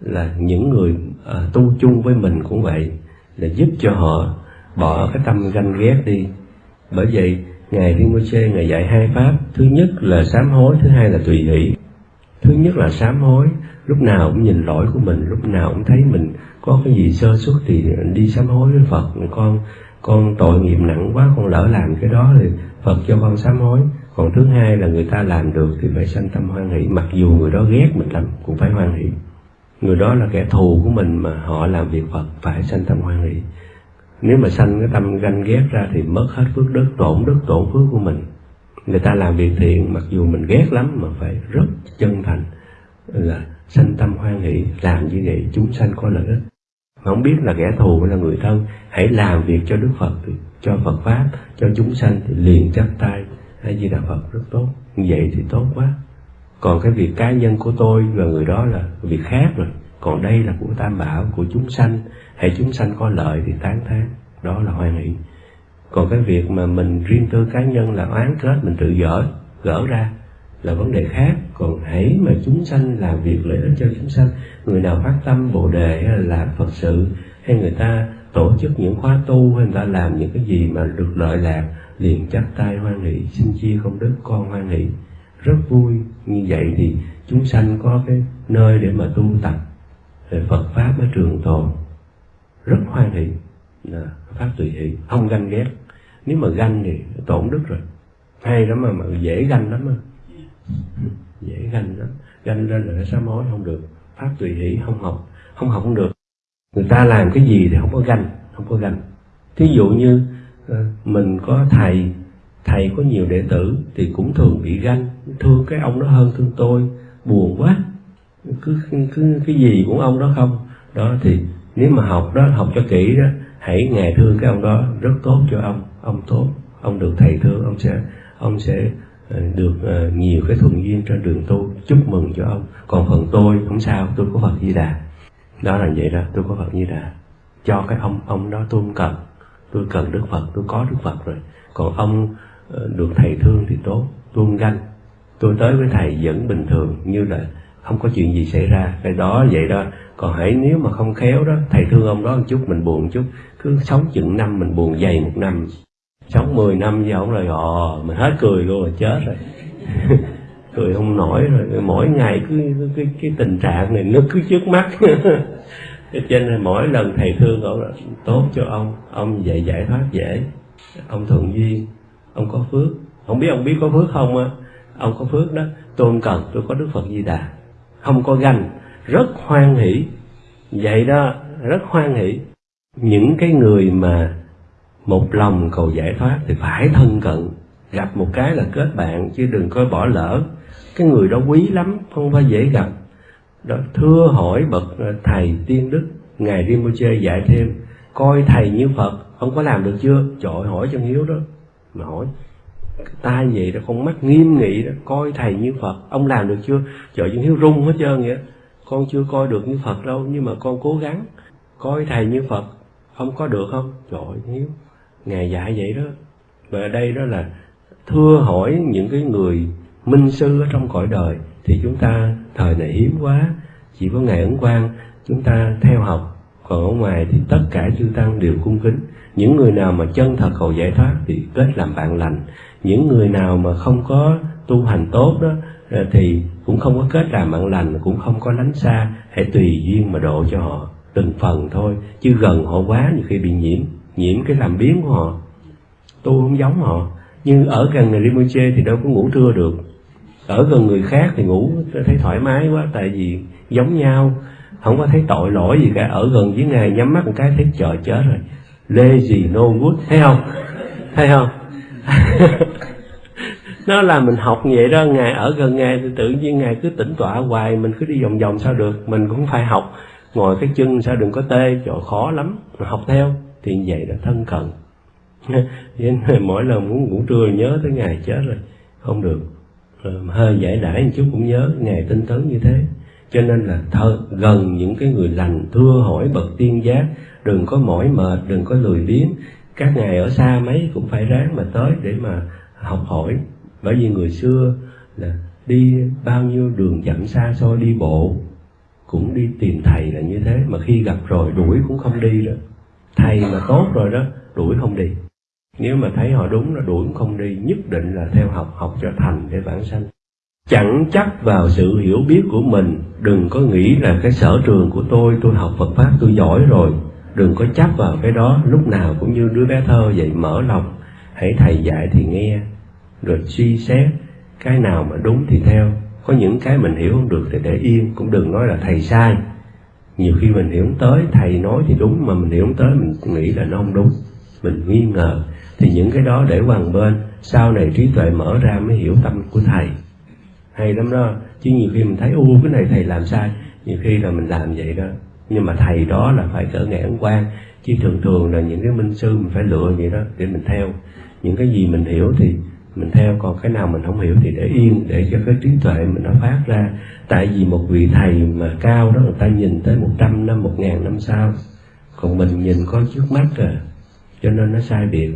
là những người uh, tu chung với mình cũng vậy là giúp cho họ bỏ cái tâm ganh ghét đi. Bởi vậy ngài Rinpoche ngài dạy hai pháp. Thứ nhất là sám hối thứ hai là tùy hỷ. Thứ nhất là sám hối lúc nào cũng nhìn lỗi của mình lúc nào cũng thấy mình có cái gì sơ suất thì đi sám hối với phật. Con con tội nghiệp nặng quá, con lỡ làm cái đó thì phật cho con sám hối. Còn thứ hai là người ta làm được thì phải sanh tâm hoan hỷ. Mặc dù người đó ghét mình lắm, cũng phải hoan hỷ. Người đó là kẻ thù của mình mà họ làm việc phật, phải sanh tâm hoan hỷ. Nếu mà sanh cái tâm ganh ghét ra thì mất hết phước đức, tổn đức, tổn phước của mình. Người ta làm việc thiện, mặc dù mình ghét lắm mà phải rất chân thành là sanh tâm hoan hỷ. Làm như vậy, chúng sanh có lợi ích mà không biết là kẻ thù hay là người thân, hãy làm việc cho đức phật thì cho phật pháp, cho chúng sanh thì liền chắp tay. Hay di đà phật rất tốt như vậy thì tốt quá. Còn cái việc cá nhân của tôi và người đó là việc khác rồi. Còn đây là của tam bảo, của chúng sanh. Hãy chúng sanh có lợi thì tán thán. Đó là hoan hỷ. Còn cái việc mà mình riêng tư cá nhân là oán kết, mình tự gỡ gỡ ra là vấn đề khác. Còn hãy mà chúng sanh làm việc lợi ích cho chúng sanh người nào phát tâm bồ đề hay là làm phật sự hay người ta tổ chức những khóa tu hay người ta làm những cái gì mà được lợi lạc liền chắp tay hoan hỷ xin chia công đức con hoan hỷ. Rất vui. Như vậy thì chúng sanh có cái nơi để mà tu tập về Phật pháp ở trường tồn. Rất hoan hỷ. Là pháp tùy hỷ. Không ganh ghét. Nếu mà ganh thì tổn đức rồi. Hay lắm mà, mà dễ ganh lắm mà dễ ganh lắm. Ganh lên là sám hối không được pháp tùy hỷ, không học không học không được. Người ta làm cái gì thì không có ganh, không có ganh. Thí dụ như ờ, mình có thầy thầy có nhiều đệ tử thì cũng thường bị ganh. Thương cái ông đó hơn thương tôi, buồn quá. Cứ cứ cái gì cũng ông đó không? Đó thì nếu mà học đó, học cho kỹ đó, hãy ngày thương cái ông đó, rất tốt cho ông ông tốt. Ông được thầy thương, ông sẽ ông sẽ Ờ, được ờ, nhiều cái thuận duyên trên đường tu. Chúc mừng cho ông. Còn phần tôi không sao, tôi có phật di đà. Đó là vậy đó, tôi có phật di đà. Cho cái ông ông đó tôi không cần. Tôi cần đức phật, tôi có đức phật rồi. Còn ông ờ, được thầy thương thì tốt tôi không ganh. Tôi tới với thầy vẫn bình thường, như là không có chuyện gì xảy ra. Cái đó, vậy đó. Còn hãy, nếu mà không khéo đó, thầy thương ông đó một chút, mình buồn một chút. Cứ sống chừng năm, mình buồn dày một năm sống 10 năm giờ ông rồi ồ mình hết cười luôn rồi chết rồi. *laughs* Cười không nổi rồi mỗi ngày cứ, cái, cái, cái tình trạng này nó cứ trước mắt. *laughs* Cho nên mỗi lần thầy thương ông là tốt cho ông ông dạy giải thoát dễ. Ông thuận duyên ông có phước. Không biết ông biết có phước không á ông có phước đó. Tôi không cần tôi có đức phật di đà. Không có ganh rất hoan hỷ. Vậy đó rất hoan hỷ. Những cái người mà một lòng cầu giải thoát thì phải thân cận. Gặp một cái là kết bạn, chứ đừng có bỏ lỡ. Cái người đó quý lắm, không phải dễ gặp. Đó, thưa hỏi bậc ờ, thầy tiên đức, ngài Rinpoche dạy thêm, coi thầy như phật, ông có làm được chưa? Trội hỏi chân hiếu đó. Mà hỏi, ta vậy đó, con mắt nghiêm nghị đó, coi thầy như phật, ông làm được chưa? Trời chân hiếu rung hết trơn vậy con chưa coi được như phật đâu, nhưng mà con cố gắng coi thầy như phật không có được không? Trời hiếu ngài dạy vậy đó. Và ở đây đó là thưa hỏi những cái người minh sư ở trong cõi đời, thì chúng ta thời này hiếm quá, chỉ có ngài ấn quang chúng ta theo học. Còn ở ngoài thì tất cả chư tăng đều cung kính. Những người nào mà chân thật cầu giải thoát thì kết làm bạn lành. Những người nào mà không có tu hành tốt đó ờ, thì cũng không có kết làm bạn lành, cũng không có lánh xa, hãy tùy duyên mà độ cho họ từng phần thôi, chứ gần họ quá nhiều khi bị nhiễm nhiễm cái làm biến của họ. Tôi không giống họ. Nhưng ở gần người Rinpoche thì đâu có ngủ trưa được. Ở gần người khác thì ngủ thấy thoải mái quá, tại vì giống nhau. Không có thấy tội lỗi gì cả. Ở gần với ngài nhắm mắt một cái thấy trời chết rồi. Lê gì no good. Thấy không? Thấy không? *laughs* Nó là mình học vậy đó. Ngài ở gần ngài thì tự nhiên ngài cứ tỉnh tọa hoài. Mình cứ đi vòng vòng sao được? Mình cũng phải học. Ngồi cái chân sao đừng có tê. Chỗ khó lắm. Mà học theo thì vậy là thân cận. *laughs* Mỗi lần muốn ngủ trưa nhớ tới ngày chết rồi. Không được. Hơi giải đãi một chút cũng nhớ ngày tinh tấn như thế. Cho nên là thơ gần những cái người lành, thưa hỏi bậc tiên giác, đừng có mỏi mệt, đừng có lười biếng. Các ngài ở xa mấy cũng phải ráng mà tới để mà học hỏi. Bởi vì người xưa là đi bao nhiêu đường dặm xa xôi, đi bộ, cũng đi tìm thầy là như thế. Mà khi gặp rồi đuổi cũng không đi đó thầy mà tốt rồi đó, đuổi không đi. Nếu mà thấy họ đúng là đuổi cũng không đi, nhất định là theo học học cho thành để vãng sanh. Chẳng chắc vào sự hiểu biết của mình, đừng có nghĩ là cái sở trường của tôi tôi học phật pháp, tôi giỏi rồi. Đừng có chấp vào cái đó, lúc nào cũng như đứa bé thơ vậy, mở lòng. Hãy thầy dạy thì nghe, rồi suy xét, cái nào mà đúng thì theo. Có những cái mình hiểu không được thì để yên, cũng đừng nói là thầy sai nhiều khi mình hiểu tới thầy nói thì đúng, mà mình hiểu tới mình nghĩ là nó không đúng. Mình nghi ngờ. Thì những cái đó để hoàng bên, sau này trí tuệ mở ra mới hiểu tâm của thầy. Hay lắm đó. Chứ nhiều khi mình thấy u cái này thầy làm sai. Nhiều khi là mình làm vậy đó. Nhưng mà thầy đó là phải cỡ ngạn quan chứ thường thường là những cái minh sư mình phải lựa vậy đó, để mình theo. Những cái gì mình hiểu thì mình theo còn cái nào mình không hiểu thì để yên, để cho cái trí tuệ mình nó phát ra. Tại vì một vị thầy mà cao đó, người ta nhìn tới một trăm năm, một ngàn năm sau, còn mình nhìn có trước mắt à cho nên nó sai biệt.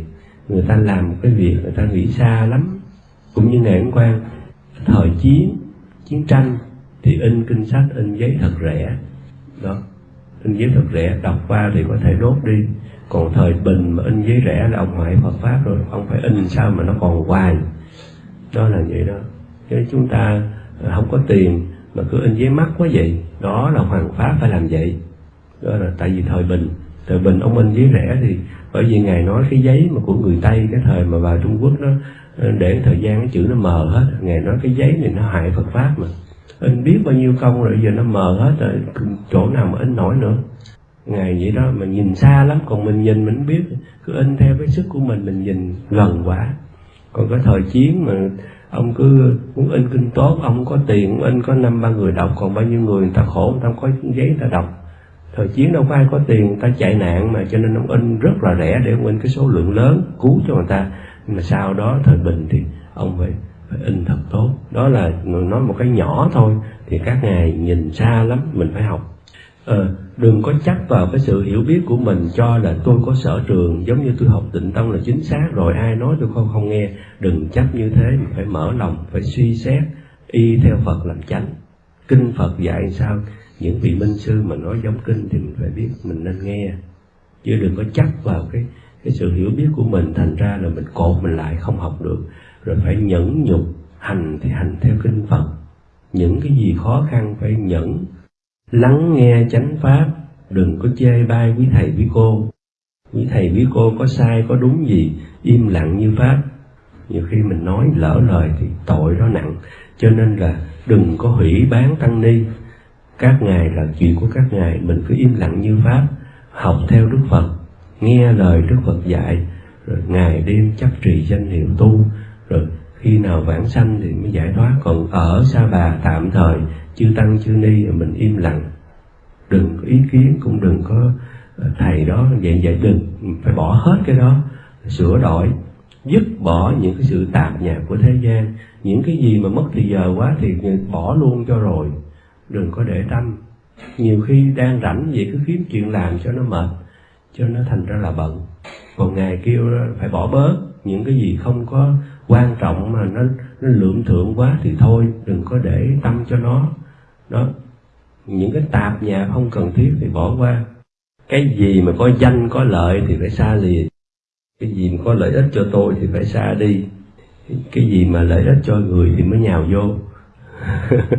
Người ta làm một cái việc, người ta nghĩ xa lắm. Cũng như ngày hôm qua, thời chiến chiến tranh, thì in kinh sách, in giấy thật rẻ. Đó, in giấy thật rẻ, đọc qua thì có thể đốt đi còn thời bình mà in giấy rẻ là ông ngoại Phật pháp rồi, ông phải in sao mà nó còn hoài. Đó là vậy đó. Chứ chúng ta à, không có tiền mà cứ in giấy mắt quá vậy, đó là hoàng pháp phải làm vậy. Đó là tại vì thời bình. Thời bình ông in giấy rẻ thì bởi vì ngài nói cái giấy mà của người tây, cái thời mà vào trung quốc nó ờ, để thời gian cái chữ nó mờ hết. Ngài nói cái giấy này nó hại phật pháp mà. In biết bao nhiêu công rồi giờ nó mờ hết rồi, chỗ nào mà in nổi nữa ngài vậy đó mà nhìn xa lắm, còn mình nhìn, mình biết. Cứ in theo cái sức của mình mình nhìn gần quá. Còn cái thời chiến mà ông cứ muốn in kinh tốt, ông có tiền in có năm, ba người đọc, còn bao nhiêu người người ta khổ, người ta không có giấy người ta đọc. Thời chiến đâu có ai có tiền, người ta chạy nạn mà, cho nên ông in rất là rẻ để ông in cái số lượng lớn, cứu cho người ta. Nhưng mà sau đó, thời bình thì ông phải phải in thật tốt. Đó là nói một cái nhỏ thôi, thì các ngài nhìn xa lắm, mình phải học ờ, đừng có chắc vào cái sự hiểu biết của mình cho là tôi có sở trường giống như tôi học tịnh tông là chính xác rồi ai nói tôi không không nghe. Đừng chấp như thế mình phải mở lòng phải suy xét y theo phật làm chánh. Kinh phật dạy sao? Những vị minh sư mà nói giống kinh thì mình phải biết mình nên nghe. Chứ đừng có chắc vào cái cái sự hiểu biết của mình thành ra là mình cột mình lại không học được. Rồi phải nhẫn nhục hành thì hành theo kinh phật. Những cái gì khó khăn phải nhẫn lắng nghe chánh pháp, đừng có chê bai quý thầy, quý cô. Quý thầy, quý cô có sai, có đúng gì, im lặng như pháp. Nhiều khi mình nói lỡ lời thì tội đó nặng. Cho nên là đừng có hủy bán tăng ni. Các ngài là chuyện của các ngài, mình cứ im lặng như pháp, học theo đức phật, nghe lời đức phật dạy. Rồi ngày đêm chấp trì danh hiệu tu, rồi khi nào vãng sanh thì mới giải thoát. Còn ở sa bà tạm thời, chư tăng, chư ni, mình im lặng. Đừng có ý kiến, cũng đừng có ờ, thầy đó vậy vậy đừng phải bỏ hết cái đó, sửa đổi. Dứt bỏ những cái sự tạp nhạp của thế gian. Những cái gì mà mất thì giờ quá thì bỏ luôn cho rồi. Đừng có để tâm. Nhiều khi đang rảnh vậy cứ kiếm chuyện làm cho nó mệt, cho nó thành ra là bận. Còn ngài kêu phải bỏ bớt những cái gì không có quan trọng mà nó nó lượm thượng quá thì thôi, đừng có để tâm cho nó. Đó. Những cái tạp nhạp không cần thiết thì bỏ qua. Cái gì mà có danh, có lợi thì phải xa lìa. Cái gì mà có lợi ích cho tôi thì phải xa đi. Cái gì mà lợi ích cho người thì mới nhào vô. *laughs*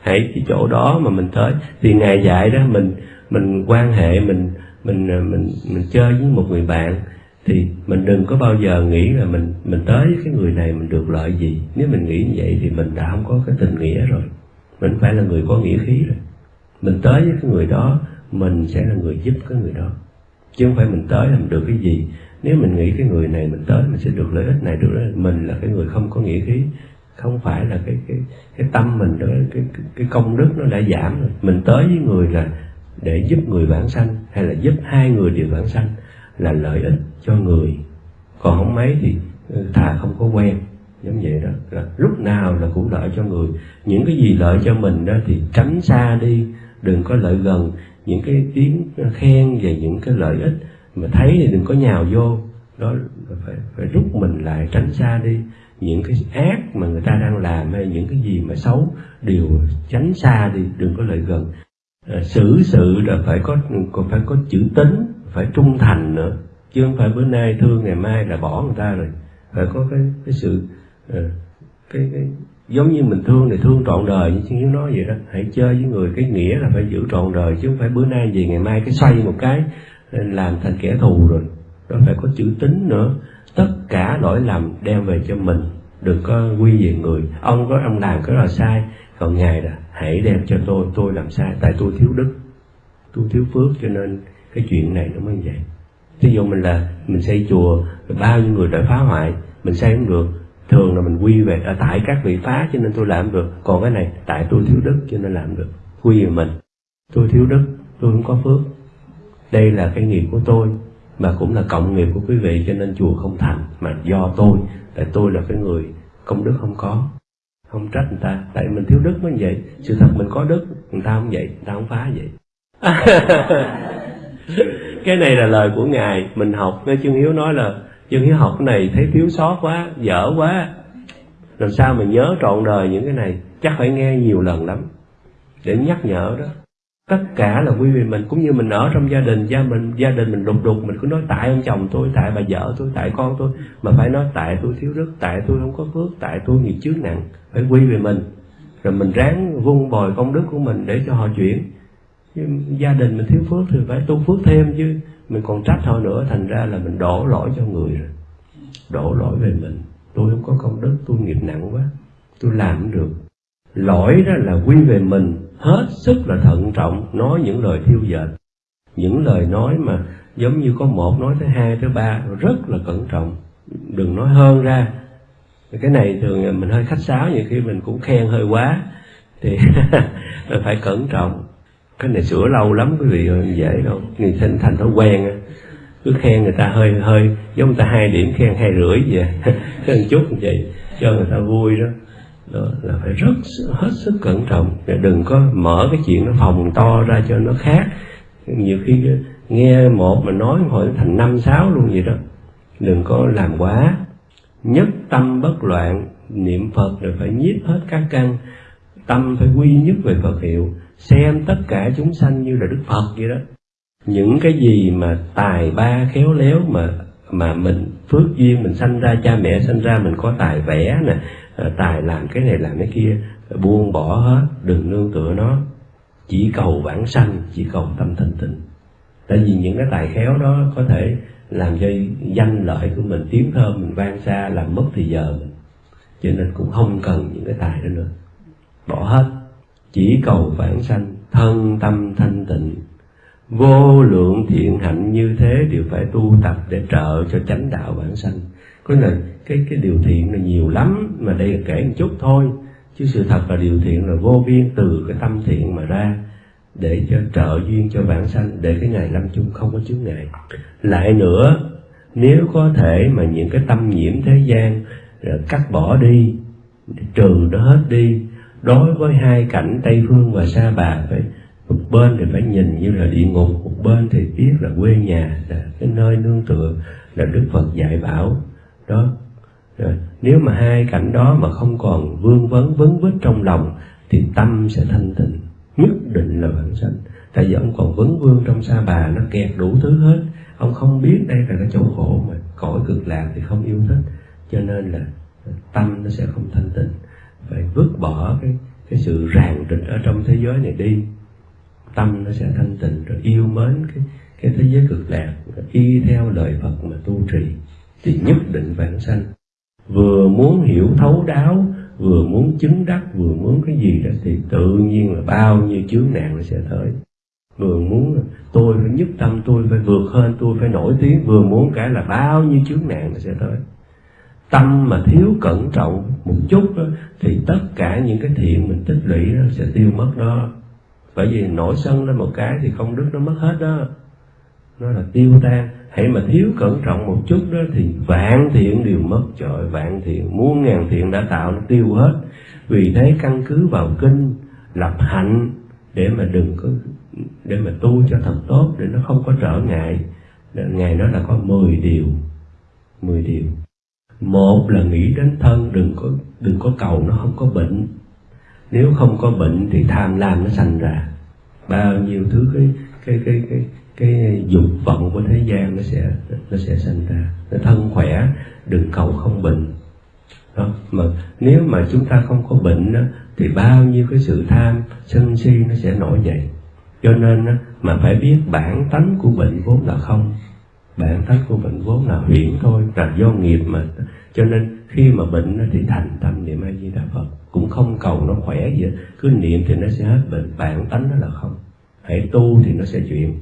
Hãy cái chỗ đó mà mình tới. Thì ngài dạy đó, mình mình quan hệ, mình mình à, mình mình chơi với một người bạn thì mình đừng có bao giờ nghĩ là mình mình tới cái người này mình được lợi gì. Nếu mình nghĩ như vậy thì mình đã không có cái tình nghĩa rồi. Mình phải là người có nghĩa khí rồi. Mình tới với cái người đó mình sẽ là người giúp cái người đó. Chứ không phải mình tới làm được cái gì. Nếu mình nghĩ cái người này mình tới mình sẽ được lợi ích này được lợi mình là cái người không có nghĩa khí. Không phải là cái cái cái tâm mình đó cái, cái cái công đức nó đã giảm rồi. Mình tới với người là để giúp người vãng sanh hay là giúp hai người đều vãng sanh là lợi ích cho người. Còn không mấy thì thà không có quen. Giống vậy đó. Là lúc nào là cũng lợi cho người. Những cái gì lợi cho mình đó thì tránh xa đi. Đừng có lợi gần. Những cái tiếng khen về những cái lợi ích mà thấy thì đừng có nhào vô. Đó phải phải rút mình lại tránh xa đi. Những cái ác mà người ta đang làm hay những cái gì mà xấu đều tránh xa đi. Đừng có lợi gần. À, xử sự là phải có còn phải có chữ tính phải trung thành nữa. Chứ không phải bữa nay thương, ngày mai là bỏ người ta rồi. Phải có cái cái sự ờ, cái cái, giống như mình thương thì thương trọn đời, như chứ nói vậy đó. Hãy chơi với người cái nghĩa là phải giữ trọn đời, chứ không phải bữa nay gì ngày mai cái xoay một cái ờ, làm thành kẻ thù rồi. Nó phải có chữ tính nữa. Tất cả lỗi lầm đem về cho mình. Đừng có quy về người. Ông có, ông làm cái là sai. Còn ngài là, hãy đem cho tôi tôi làm sai. Tại tôi thiếu đức. Tôi thiếu phước cho nên cái chuyện này nó mới vậy. Ví dụ mình là mình xây chùa bao nhiêu người đã phá hoại, mình xây không được. Thường là mình quy về ở tại các vị phá cho nên tôi làm được. Còn cái này, tại tôi thiếu đức cho nên làm được. Quy về mình, tôi thiếu đức, tôi không có phước. Đây là cái nghiệp của tôi, mà cũng là cộng nghiệp của quý vị cho nên chùa không thành, mà do tôi, tại tôi là cái người công đức không có. Không trách người ta, tại mình thiếu đức mới vậy. Sự thật mình có đức, người ta không vậy, người ta không phá vậy. *laughs* *laughs* cái này là lời của ngài. Mình học nghe chương hiếu nói là chương hiếu học cái này thấy thiếu sót quá, dở quá. Làm sao mình nhớ trọn đời những cái này? Chắc phải nghe nhiều lần lắm để nhắc nhở đó. Tất cả là quy về mình, cũng như mình ở trong gia đình, gia mình, gia đình mình đục đục, mình cứ nói, tại ông chồng tôi, tại bà vợ tôi, tại con tôi. Mà phải nói, tại tôi thiếu đức, tại tôi không có phước, tại tôi nghiệp chướng nặng. Phải quy về mình. Rồi mình ráng vun bồi công đức của mình để cho họ chuyển gia đình mình thiếu phước thì phải tu phước thêm chứ. Mình còn trách họ nữa, thành ra là mình đổ lỗi cho người rồi. Đổ lỗi về mình. Tôi không có công đức, tôi nghiệp nặng quá. Tôi làm không được. Lỗi đó là quy về mình. Hết sức là thận trọng, nói những lời thiêu dệt. Những lời nói mà giống như có một, nói thứ hai thứ ba, rất là cẩn trọng. Đừng nói hơn ra. Cái này thường mình hơi khách sáo, nhiều khi mình cũng khen hơi quá. Thì *laughs* phải cẩn trọng cái này sửa lâu lắm, quý vị ơi, dễ đâu. Người thành thành thói quen cứ khen người ta hơi hơi, giống người ta hai điểm khen hai rưỡi vậy. *laughs* Khen chút như vậy, cho người ta vui đó. Đó là phải rất hết sức cẩn trọng. Để đừng có mở cái chuyện nó phòng to ra cho nó khác. Nhiều khi nghe một mà nói hồi thành năm, sáu luôn vậy đó. Đừng có làm quá. Nhất tâm bất loạn, niệm phật rồi phải nhiếp hết các căn. Tâm phải quy nhất về phật hiệu xem tất cả chúng sanh như là đức phật vậy đó. Những cái gì mà tài ba khéo léo mà mà mình phước duyên, mình sanh ra, cha mẹ sanh ra, mình có tài vẽ nè ờ, tài làm cái này, làm cái kia, buông bỏ hết, đừng nương tựa nó. Chỉ cầu vãng sanh, chỉ cầu tâm thanh tịnh. Tại vì những cái tài khéo đó có thể làm cho danh lợi của mình, tiếng thơm mình vang xa, làm mất thì giờ mình. Cho nên cũng không cần những cái tài đó nữa. Bỏ hết chỉ cầu vãng sanh, thân tâm thanh tịnh. Vô lượng thiện hạnh như thế đều phải tu tập để trợ cho chánh đạo bản sanh. Có là cái cái điều thiện là nhiều lắm, mà đây là kể một chút thôi. Chứ sự thật là điều thiện là vô biên từ cái tâm thiện mà ra, để cho trợ duyên cho bản sanh, để cái ngày lâm chung không có chướng ngại. Lại nữa, nếu có thể mà những cái tâm nhiễm thế gian, rồi cắt bỏ đi trừ nó hết đi đối với hai cảnh tây phương và sa bà phải một bên thì phải nhìn như là địa ngục một bên thì biết là quê nhà là cái nơi nương tựa là đức phật dạy bảo. Đó. Rồi, nếu mà hai cảnh đó mà không còn vương vấn vấn vít trong lòng thì tâm sẽ thanh tịnh. Nhất định là bản sanh. Tại vì ông còn vấn vương trong sa bà nó kẹt đủ thứ hết. Ông không biết đây là cái chỗ khổ mà cõi cực lạc thì không yêu thích. Cho nên là tâm nó sẽ không thanh tịnh phải vứt bỏ cái cái sự ràng rịch ở trong thế giới này đi. Tâm nó sẽ thanh tịnh, rồi yêu mến cái cái thế giới cực lạc y theo lời Phật mà tu trì. Thì nhất định vãng sanh. Vừa muốn hiểu thấu đáo, vừa muốn chứng đắc, vừa muốn cái gì đó, thì tự nhiên là bao nhiêu chướng nạn nó sẽ tới. Vừa muốn tôi phải nhất tâm, tôi phải vượt hơn tôi phải nổi tiếng, vừa muốn cái là bao nhiêu chướng nạn nó sẽ tới tâm mà thiếu cẩn trọng một chút đó, thì tất cả những cái thiện mình tích lũy đó sẽ tiêu mất đó. Bởi vì nổi sân lên một cái thì không đức nó mất hết đó. Nó là tiêu tan. Hãy mà thiếu cẩn trọng một chút đó thì vạn thiện đều mất trời vạn thiện muôn ngàn thiện đã tạo nó tiêu hết. Vì thế căn cứ vào kinh lập hạnh để mà đừng có để mà tu cho thật tốt để nó không có trở ngại. Ngày đó là có 10 điều 10 điều một là nghĩ đến thân đừng có đừng có cầu nó không có bệnh. Nếu không có bệnh thì tham lam nó sanh ra. Bao nhiêu thứ cái cái cái cái cái dục vọng của thế gian nó sẽ nó sẽ sanh ra. Nó thân khỏe đừng cầu không bệnh. Đó. mà nếu mà chúng ta không có bệnh đó, thì bao nhiêu cái sự tham sân si nó sẽ nổi dậy. Cho nên đó, mà phải biết bản tánh của bệnh vốn là không bản tánh của bệnh vốn là huyễn thôi, là do nghiệp mà. Cho nên khi mà bệnh nó thì thành tâm niệm a di đà phật, cũng không cầu nó khỏe gì hết. cứ niệm thì nó sẽ hết bệnh, bản tánh nó là không. Hãy tu thì nó sẽ chuyển.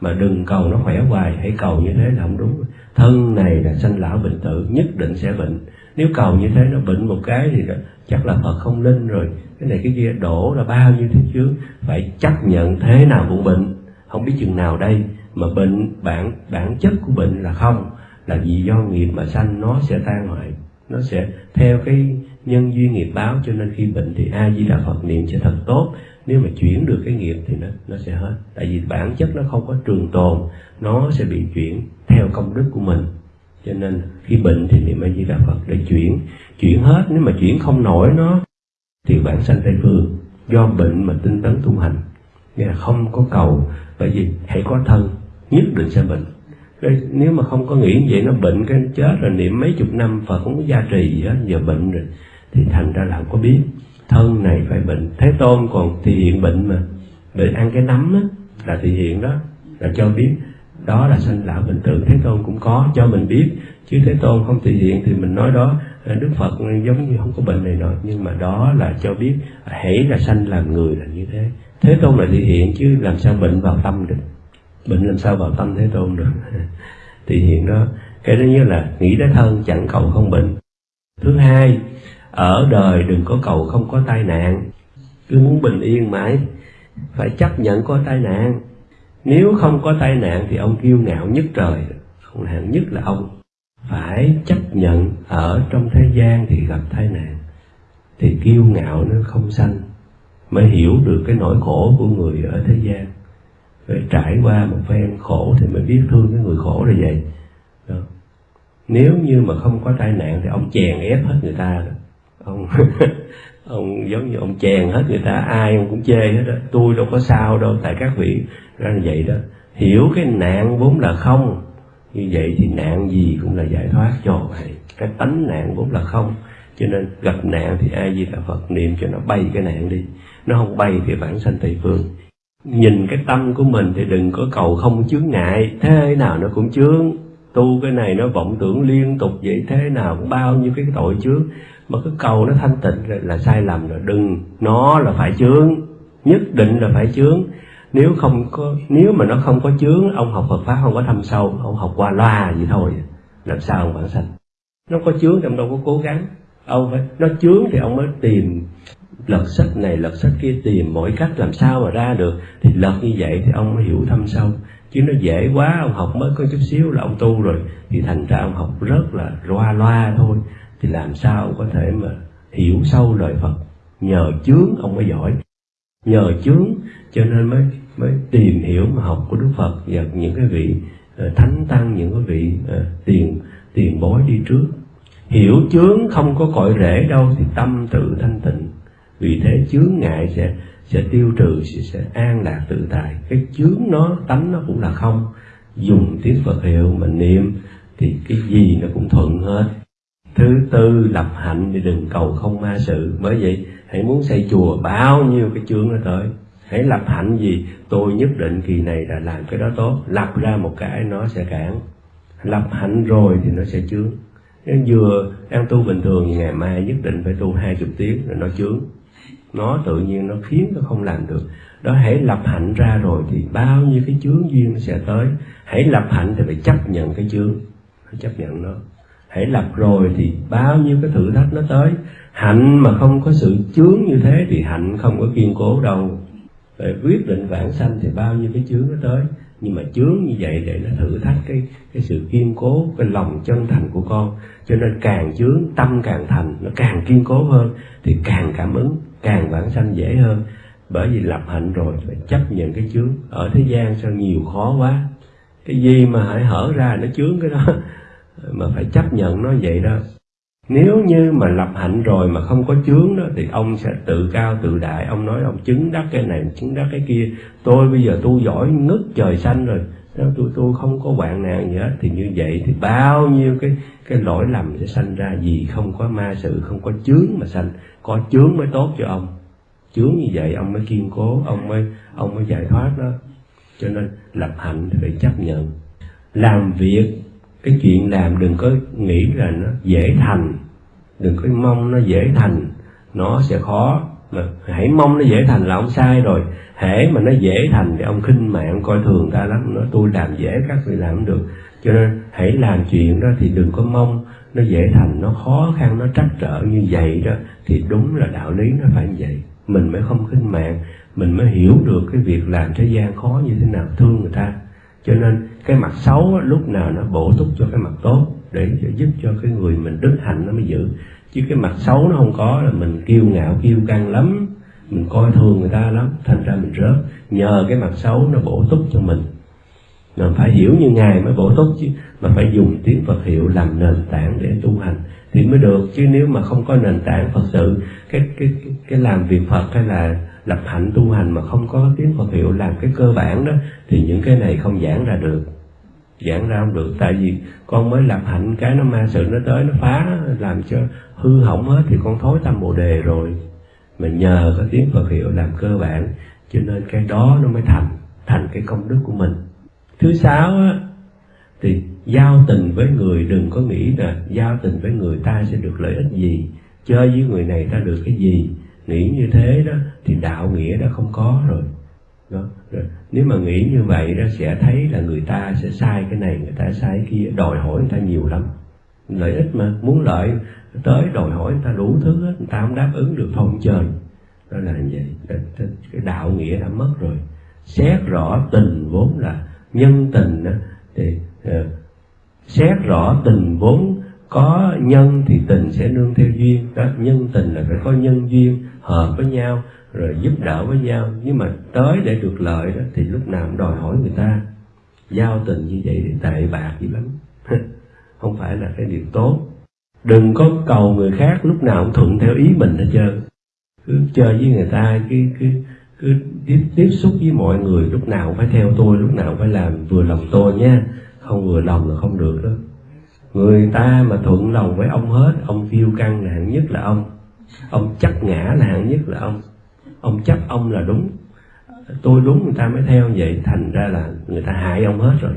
Mà đừng cầu nó khỏe hoài, hãy cầu như thế là không đúng. Thân này là sanh lão bệnh tử, nhất định sẽ bệnh. Nếu cầu như thế nó bệnh một cái thì chắc là phật không linh rồi. Cái này cái kia đổ là bao nhiêu thứ chứ? Phải chấp nhận thế nào cũng bệnh. Không biết chừng nào đây mà bệnh, bản bản chất của bệnh là không, là vì do nghiệp mà sanh, nó sẽ tan hoại, nó sẽ theo cái nhân duyên nghiệp báo. Cho nên khi bệnh thì a di đà phật niệm sẽ thật tốt. Nếu mà chuyển được cái nghiệp thì nó nó sẽ hết. Tại vì bản chất nó không có trường tồn, nó sẽ bị chuyển theo công đức của mình. Cho nên khi bệnh thì niệm a di đà phật để chuyển chuyển hết. Nếu mà chuyển không nổi nó, thì bản sanh tây phương. Do bệnh mà tinh tấn tu hành nghĩa là không có cầu. Bởi vì hãy có thân nhất định sẽ bệnh. Nếu mà không có nghĩ như vậy, nó bệnh cái chết rồi, niệm mấy chục năm Phật không có gia trì gì hết, giờ bệnh rồi, thì thành ra là không có biết. Thân này phải bệnh. Thế tôn còn thì hiện bệnh mà. Bệnh ăn cái nấm á, là thì hiện đó, là cho biết. Đó là sanh lão bệnh tử. Thế tôn cũng có cho mình biết. Chứ thế tôn không thị hiện thì mình nói đó ờ, đức phật giống như không có bệnh này nọ. Nhưng mà đó là cho biết, hãy là sanh làm người là như thế. Thế tôn là thị hiện chứ làm sao bệnh vào tâm được bệnh làm sao vào tâm thế tôn được? *laughs* Thì hiện đó, cái thứ nhất là nghĩ đến thân chẳng cầu không bệnh. Thứ hai, ở đời đừng có cầu không có tai nạn. Cứ muốn bình yên mãi, phải chấp nhận có tai nạn. Nếu không có tai nạn thì ông kiêu ngạo nhất trời không hạn nhất là ông. Phải chấp nhận ở trong thế gian thì gặp tai nạn. Thì kiêu ngạo nó không sanh, mới hiểu được cái nỗi khổ của người ở thế gian phải trải qua một phen khổ thì mới biết thương cái người khổ là vậy Đó. nếu như mà không có tai nạn thì ông chèn ép hết người ta đó. ông *laughs* ông giống như ông chèn hết người ta, ai ông cũng chê hết đó. Tôi đâu có sao đâu, tại các vị ra như vậy đó. Hiểu cái nạn vốn là không, như vậy thì nạn gì cũng là giải thoát cho vậy cái tánh nạn vốn là không. Cho nên gặp nạn thì ai gì là phật niệm cho nó bay cái nạn đi. Nó không bay thì bản sanh tây phương nhìn cái tâm của mình thì đừng có cầu không chướng ngại thế nào nó cũng chướng. Tu cái này nó vọng tưởng liên tục vậy thế nào cũng bao nhiêu cái tội chướng. Mà cái cầu nó thanh tịnh là, là sai lầm rồi đừng nó là phải chướng. Nhất định là phải chướng. Nếu không có nếu mà nó không có chướng ông học Phật pháp không có thâm sâu ông học qua loa gì thôi. Làm sao ông bản sanh? Nó có chướng thì ông đâu có cố gắng. Ông phải nó chướng thì ông mới tìm lật sách này lật sách kia tìm mọi cách làm sao mà ra được. Thì lật như vậy thì ông mới hiểu thâm sâu. Chứ nó dễ quá ông học mới có chút xíu là ông tu rồi. Thì thành ra ông học rất là loa loa thôi. Thì làm sao ông có thể mà hiểu sâu lời Phật? Nhờ chướng ông mới giỏi. Nhờ chướng cho nên mới mới tìm hiểu mà học của Đức Phật và những cái vị uh, thánh tăng những cái vị uh, tiền tiền bối đi trước. Hiểu chướng không có cội rễ đâu thì tâm tự thanh tịnh vì thế chướng ngại sẽ sẽ tiêu trừ sẽ, sẽ an lạc tự tại. Cái chướng nó tánh nó cũng là không. Dùng tiếng Phật hiệu mà niệm thì cái gì nó cũng thuận hết. Thứ tư lập hạnh thì đừng cầu không ma sự. Bởi vậy hãy muốn xây chùa bao nhiêu cái chướng nó tới. Hãy lập hạnh gì? Tôi nhất định kỳ này là làm cái đó tốt. Lập ra một cái nó sẽ cản. Lập hạnh rồi thì nó sẽ chướng. Nếu vừa ăn tu bình thường thì ngày mai nhất định phải tu hai chục tiếng rồi nó chướng nó tự nhiên nó khiến nó không làm được. Đó, hãy lập hạnh ra rồi thì bao nhiêu cái chướng duyên nó sẽ tới. Hãy lập hạnh thì phải chấp nhận cái chướng. Phải chấp nhận nó. Hãy lập rồi thì bao nhiêu cái thử thách nó tới. Hạnh mà không có sự chướng như thế thì hạnh không có kiên cố đâu. Để quyết định vãng sanh thì bao nhiêu cái chướng nó tới. Nhưng mà chướng như vậy để nó thử thách cái cái sự kiên cố, cái lòng chân thành của con. Cho nên càng chướng, tâm càng thành, nó càng kiên cố hơn thì càng cảm ứng càng vãng sanh dễ hơn. Bởi vì lập hạnh rồi phải chấp nhận cái chướng. Ở thế gian sao nhiều khó quá. Cái gì mà hãy hở ra nó chướng cái đó. *laughs* Mà phải chấp nhận nó vậy đó. Nếu như mà lập hạnh rồi mà không có chướng đó, thì ông sẽ tự cao tự đại. Ông nói, ông chứng đắc cái này, chứng đắc cái kia. Tôi bây giờ tu giỏi ngất trời xanh rồi nếu tôi tôi không có hoạn nạn gì hết, thì như vậy thì bao nhiêu cái cái lỗi lầm sẽ sanh ra gì không có ma sự, không có chướng mà sanh. Có chướng mới tốt cho ông. Chướng như vậy ông mới kiên cố, ông mới ông mới giải thoát đó. Cho nên lập hạnh thì phải chấp nhận. Làm việc, cái chuyện làm đừng có nghĩ là nó dễ thành. Đừng có mong nó dễ thành. Nó sẽ khó mà hãy mong nó dễ thành là ông sai rồi. Hễ mà nó dễ thành thì ông khinh mạng coi thường ta lắm. Nó tôi làm dễ các vị làm được. Cho nên hãy làm chuyện đó thì đừng có mong nó dễ thành. Nó khó khăn, nó trắc trở như vậy đó thì đúng là đạo lý nó phải như vậy. Mình mới không khinh mạng, mình mới hiểu được cái việc làm thế gian khó như thế nào, thương người ta. Cho nên cái mặt xấu lúc nào nó bổ túc cho cái mặt tốt để giúp cho cái người mình đức hạnh nó mới giữ chứ cái mặt xấu nó không có là mình kiêu ngạo kiêu căng lắm. Mình coi thường người ta lắm. Thành ra mình rớt. Nhờ cái mặt xấu nó bổ túc cho mình. Mình phải hiểu như ngài mới bổ túc chứ. Mà phải dùng tiếng Phật hiệu làm nền tảng để tu hành thì mới được. Chứ nếu mà không có nền tảng Phật sự cái cái cái, làm việc Phật hay là lập hạnh tu hành mà không có tiếng Phật hiệu làm cái cơ bản đó thì những cái này không giảng ra được giảng ra không được. Tại vì con mới lập hạnh cái nó ma sự nó tới nó phá làm cho hư hỏng hết thì con thối tâm bồ đề rồi. Mà nhờ có tiếng Phật hiệu làm cơ bản cho nên cái đó nó mới thành thành cái công đức của mình. Thứ sáu á, thì giao tình với người đừng có nghĩ là giao tình với người ta sẽ được lợi ích gì chơi với người này ta được cái gì. Nghĩ như thế đó thì đạo nghĩa đã không có rồi đó rồi. nếu mà nghĩ như vậy đó sẽ thấy là người ta sẽ sai cái này người ta sai cái kia. Đòi hỏi người ta nhiều lắm. Lợi ích mà muốn lợi tới đòi hỏi người ta đủ thứ hết người ta không đáp ứng được phong chơi đó là như vậy. Cái đạo nghĩa đã mất rồi. Xét rõ tình vốn là nhân tình đó, thì uh, xét rõ tình vốn có nhân thì tình sẽ nương theo duyên. Đó nhân tình là phải có nhân duyên hợp với nhau rồi giúp đỡ với nhau. Nhưng mà tới để được lợi đó thì lúc nào cũng đòi hỏi người ta. Giao tình như vậy thì tệ bạc dữ lắm. *laughs* Không phải là cái điều tốt. Đừng có cầu người khác lúc nào cũng thuận theo ý mình hết trơn. Cứ chơi với người ta cứ cứ cứ tiếp, tiếp xúc với mọi người lúc nào cũng phải theo tôi lúc nào cũng phải làm vừa lòng tôi nha. Không vừa lòng là không được đó. Người ta mà thuận lòng với ông hết ông phiêu căng là hạng nhất là ông. Ông chắc ngã là hạng nhất là ông ông chấp ông là đúng. Tôi đúng, người ta mới theo vậy. Thành ra là người ta hại ông hết rồi.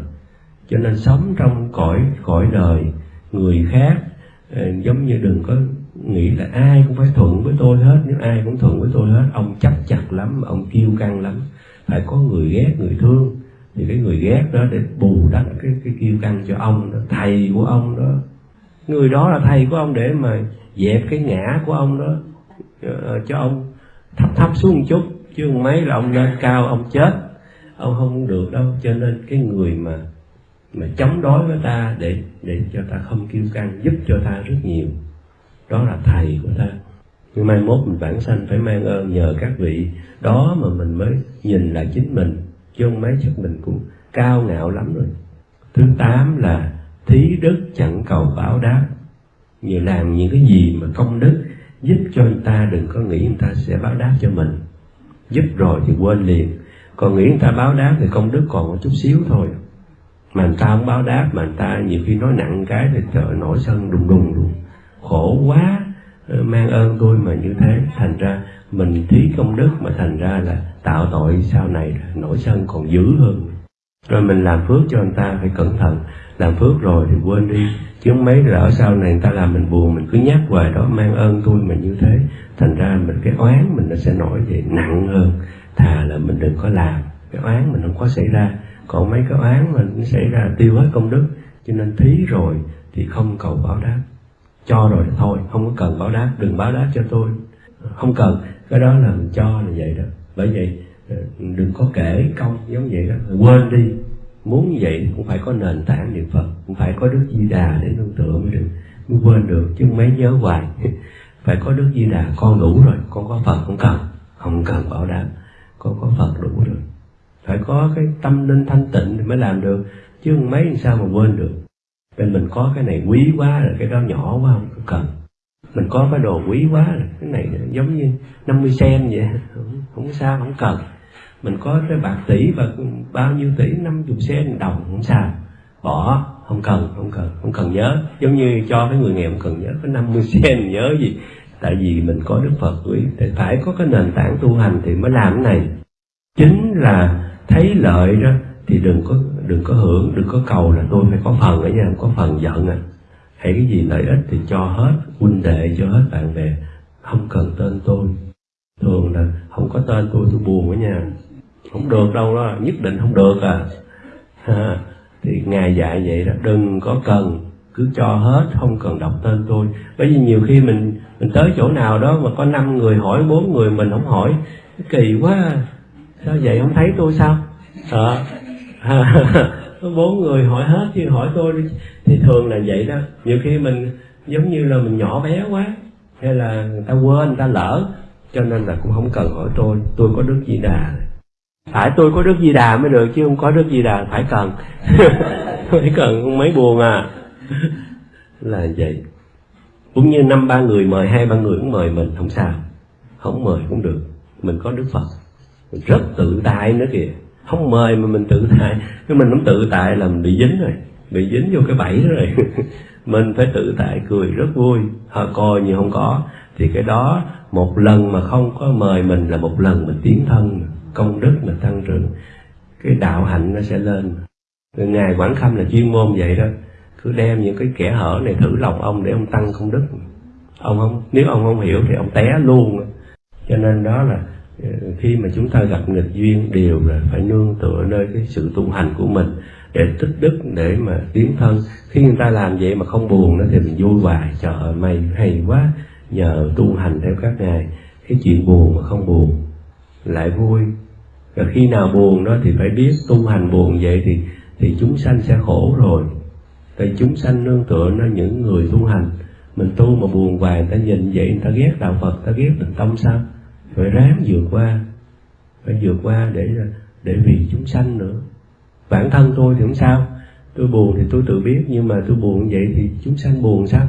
Cho nên sống trong cõi cõi đời người khác ờ, giống như đừng có nghĩ là ai cũng phải thuận với tôi hết. Nếu ai cũng thuận với tôi hết, ông chấp chặt lắm, ông kiêu căng lắm. Phải có người ghét, người thương. Thì cái người ghét đó để bù đắp cái cái kiêu căng cho ông đó, thầy của ông đó. Người đó là thầy của ông để mà dẹp cái ngã của ông đó ờ, cho ông thấp thấp xuống một chút, chứ mấy là ông lên cao, ông chết. Ông không được đâu, cho nên cái người mà mà chống đối với ta để để cho ta không kiêu căng giúp cho ta rất nhiều, đó là thầy của ta. Nhưng mai mốt mình bản sanh, phải mang ơn nhờ các vị đó mà mình mới nhìn lại chính mình, chứ không mấy chắc mình cũng cao ngạo lắm rồi. Thứ tám là thí đức chẳng cầu báo đáp. Như làm những cái gì mà công đức giúp cho người ta đừng có nghĩ người ta sẽ báo đáp cho mình. Giúp rồi thì quên liền. Còn nghĩ người ta báo đáp thì công đức còn một chút xíu thôi. Mà người ta không báo đáp, mà người ta nhiều khi nói nặng cái thì trời nổi sân đùng đùng luôn. Khổ quá ờ, mang ơn tôi mà như thế. Thành ra mình thí công đức mà thành ra là tạo tội sau này nổi sân còn dữ hơn. Rồi mình làm phước cho người ta phải cẩn thận làm phước rồi thì quên đi. Chứ mấy lỡ sau này người ta làm mình buồn, mình cứ nhắc hoài đó, mang ơn tôi mà như thế. Thành ra mình, cái oán mình nó sẽ nổi về nặng hơn. Thà là mình đừng có làm. Cái oán mình không có xảy ra. Còn mấy cái oán mình xảy ra tiêu hết công đức. Cho nên thí rồi thì không cầu báo đáp. Cho rồi thì thôi, không có cần báo đáp. Đừng báo đáp cho tôi. Không cần. Cái đó là mình cho là vậy đó. Bởi vậy ờ, đừng có kể công giống vậy đó. Quên đi muốn như vậy cũng phải có nền tảng niệm phật cũng phải có đức di đà để nương tựa mới được mới quên được chứ mấy nhớ hoài. *laughs* Phải có đức di đà con đủ rồi con có phật không cần không cần bảo đảm con có phật đủ rồi. Phải có cái tâm linh thanh tịnh thì mới làm được chứ mấy làm sao mà quên được. Bên mình có cái này quý quá là cái đó nhỏ quá không cần. Mình có cái đồ quý quá là cái này giống như 50 sen vậy *laughs* không, không sao không cần mình có cái bạc tỷ và bao nhiêu tỷ, năm chục sen đồng không sao. Bỏ, không cần không cần không cần nhớ. Giống như cho cái người nghèo không cần nhớ, có 50 sen nhớ gì. Tại vì mình có đức phật quý, thì phải có cái nền tảng tu hành thì mới làm cái này. Chính là thấy lợi đó, thì đừng có đừng có hưởng, đừng có cầu là tôi phải có phần ở nhà có phần giận à. Hay cái gì lợi ích thì cho hết, huynh đệ cho hết bạn bè. Không cần tên tôi. Thường là không có tên tôi tôi buồn ở nhà không được đâu đó nhất định không được à. Thì ngài dạy vậy đó đừng có cần cứ cho hết không cần đọc tên tôi. Bởi vì nhiều khi mình mình tới chỗ nào đó mà có năm người hỏi bốn người mình không hỏi kỳ quá. Sao vậy không thấy tôi sao? À, *laughs* bốn người hỏi hết chứ hỏi tôi đi. Thì thường là vậy đó. Nhiều khi mình giống như là mình nhỏ bé quá hay là người ta quên người ta lỡ cho nên là cũng không cần hỏi tôi. Tôi có đức di đà phải, tôi có đức di đà mới được chứ không có đức di đà phải cần. *laughs* Phải cần không mấy buồn à. Là vậy. Cũng như năm ba người mời, hai ba người cũng mời mình, không sao. Không mời cũng được. Mình có đức phật. Mình rất tự tại nữa kìa. Không mời mà mình tự tại. Nếu mình không tự tại là mình bị dính rồi. Bị dính vô cái bẫy đó rồi. *laughs* Mình phải tự tại cười rất vui. Họ coi như không có. Thì cái đó, một lần mà không có mời mình là một lần mình tiến thân công đức mà tăng trưởng, cái đạo hạnh nó sẽ lên. Ngài quảng khâm là chuyên môn vậy đó. Cứ đem những cái kẻ hở này thử lòng ông để ông tăng công đức. Ông không, nếu ông không hiểu thì ông té luôn. Cho nên đó là ờ, khi mà chúng ta gặp nghịch duyên, đều là phải nương tựa nơi cái sự tu hành của mình để tích đức, để mà tiến thân. Khi người ta làm vậy mà không buồn nữa thì mình vui hoài. Trời ơi mày hay quá. Nhờ tu hành theo các ngài. Cái chuyện buồn mà không buồn lại vui. Và khi nào buồn đó thì phải biết tu hành buồn vậy thì thì chúng sanh sẽ khổ rồi. Tại chúng sanh nương tựa nó những người tu hành. Mình tu mà buồn hoài, người ta nhìn vậy, người ta ghét đạo phật ta ghét định tâm sao? Phải ráng vượt qua. Phải vượt qua để để vì chúng sanh nữa. Bản thân tôi thì không sao. Tôi buồn thì tôi tự biết, nhưng mà tôi buồn vậy thì chúng sanh buồn sao?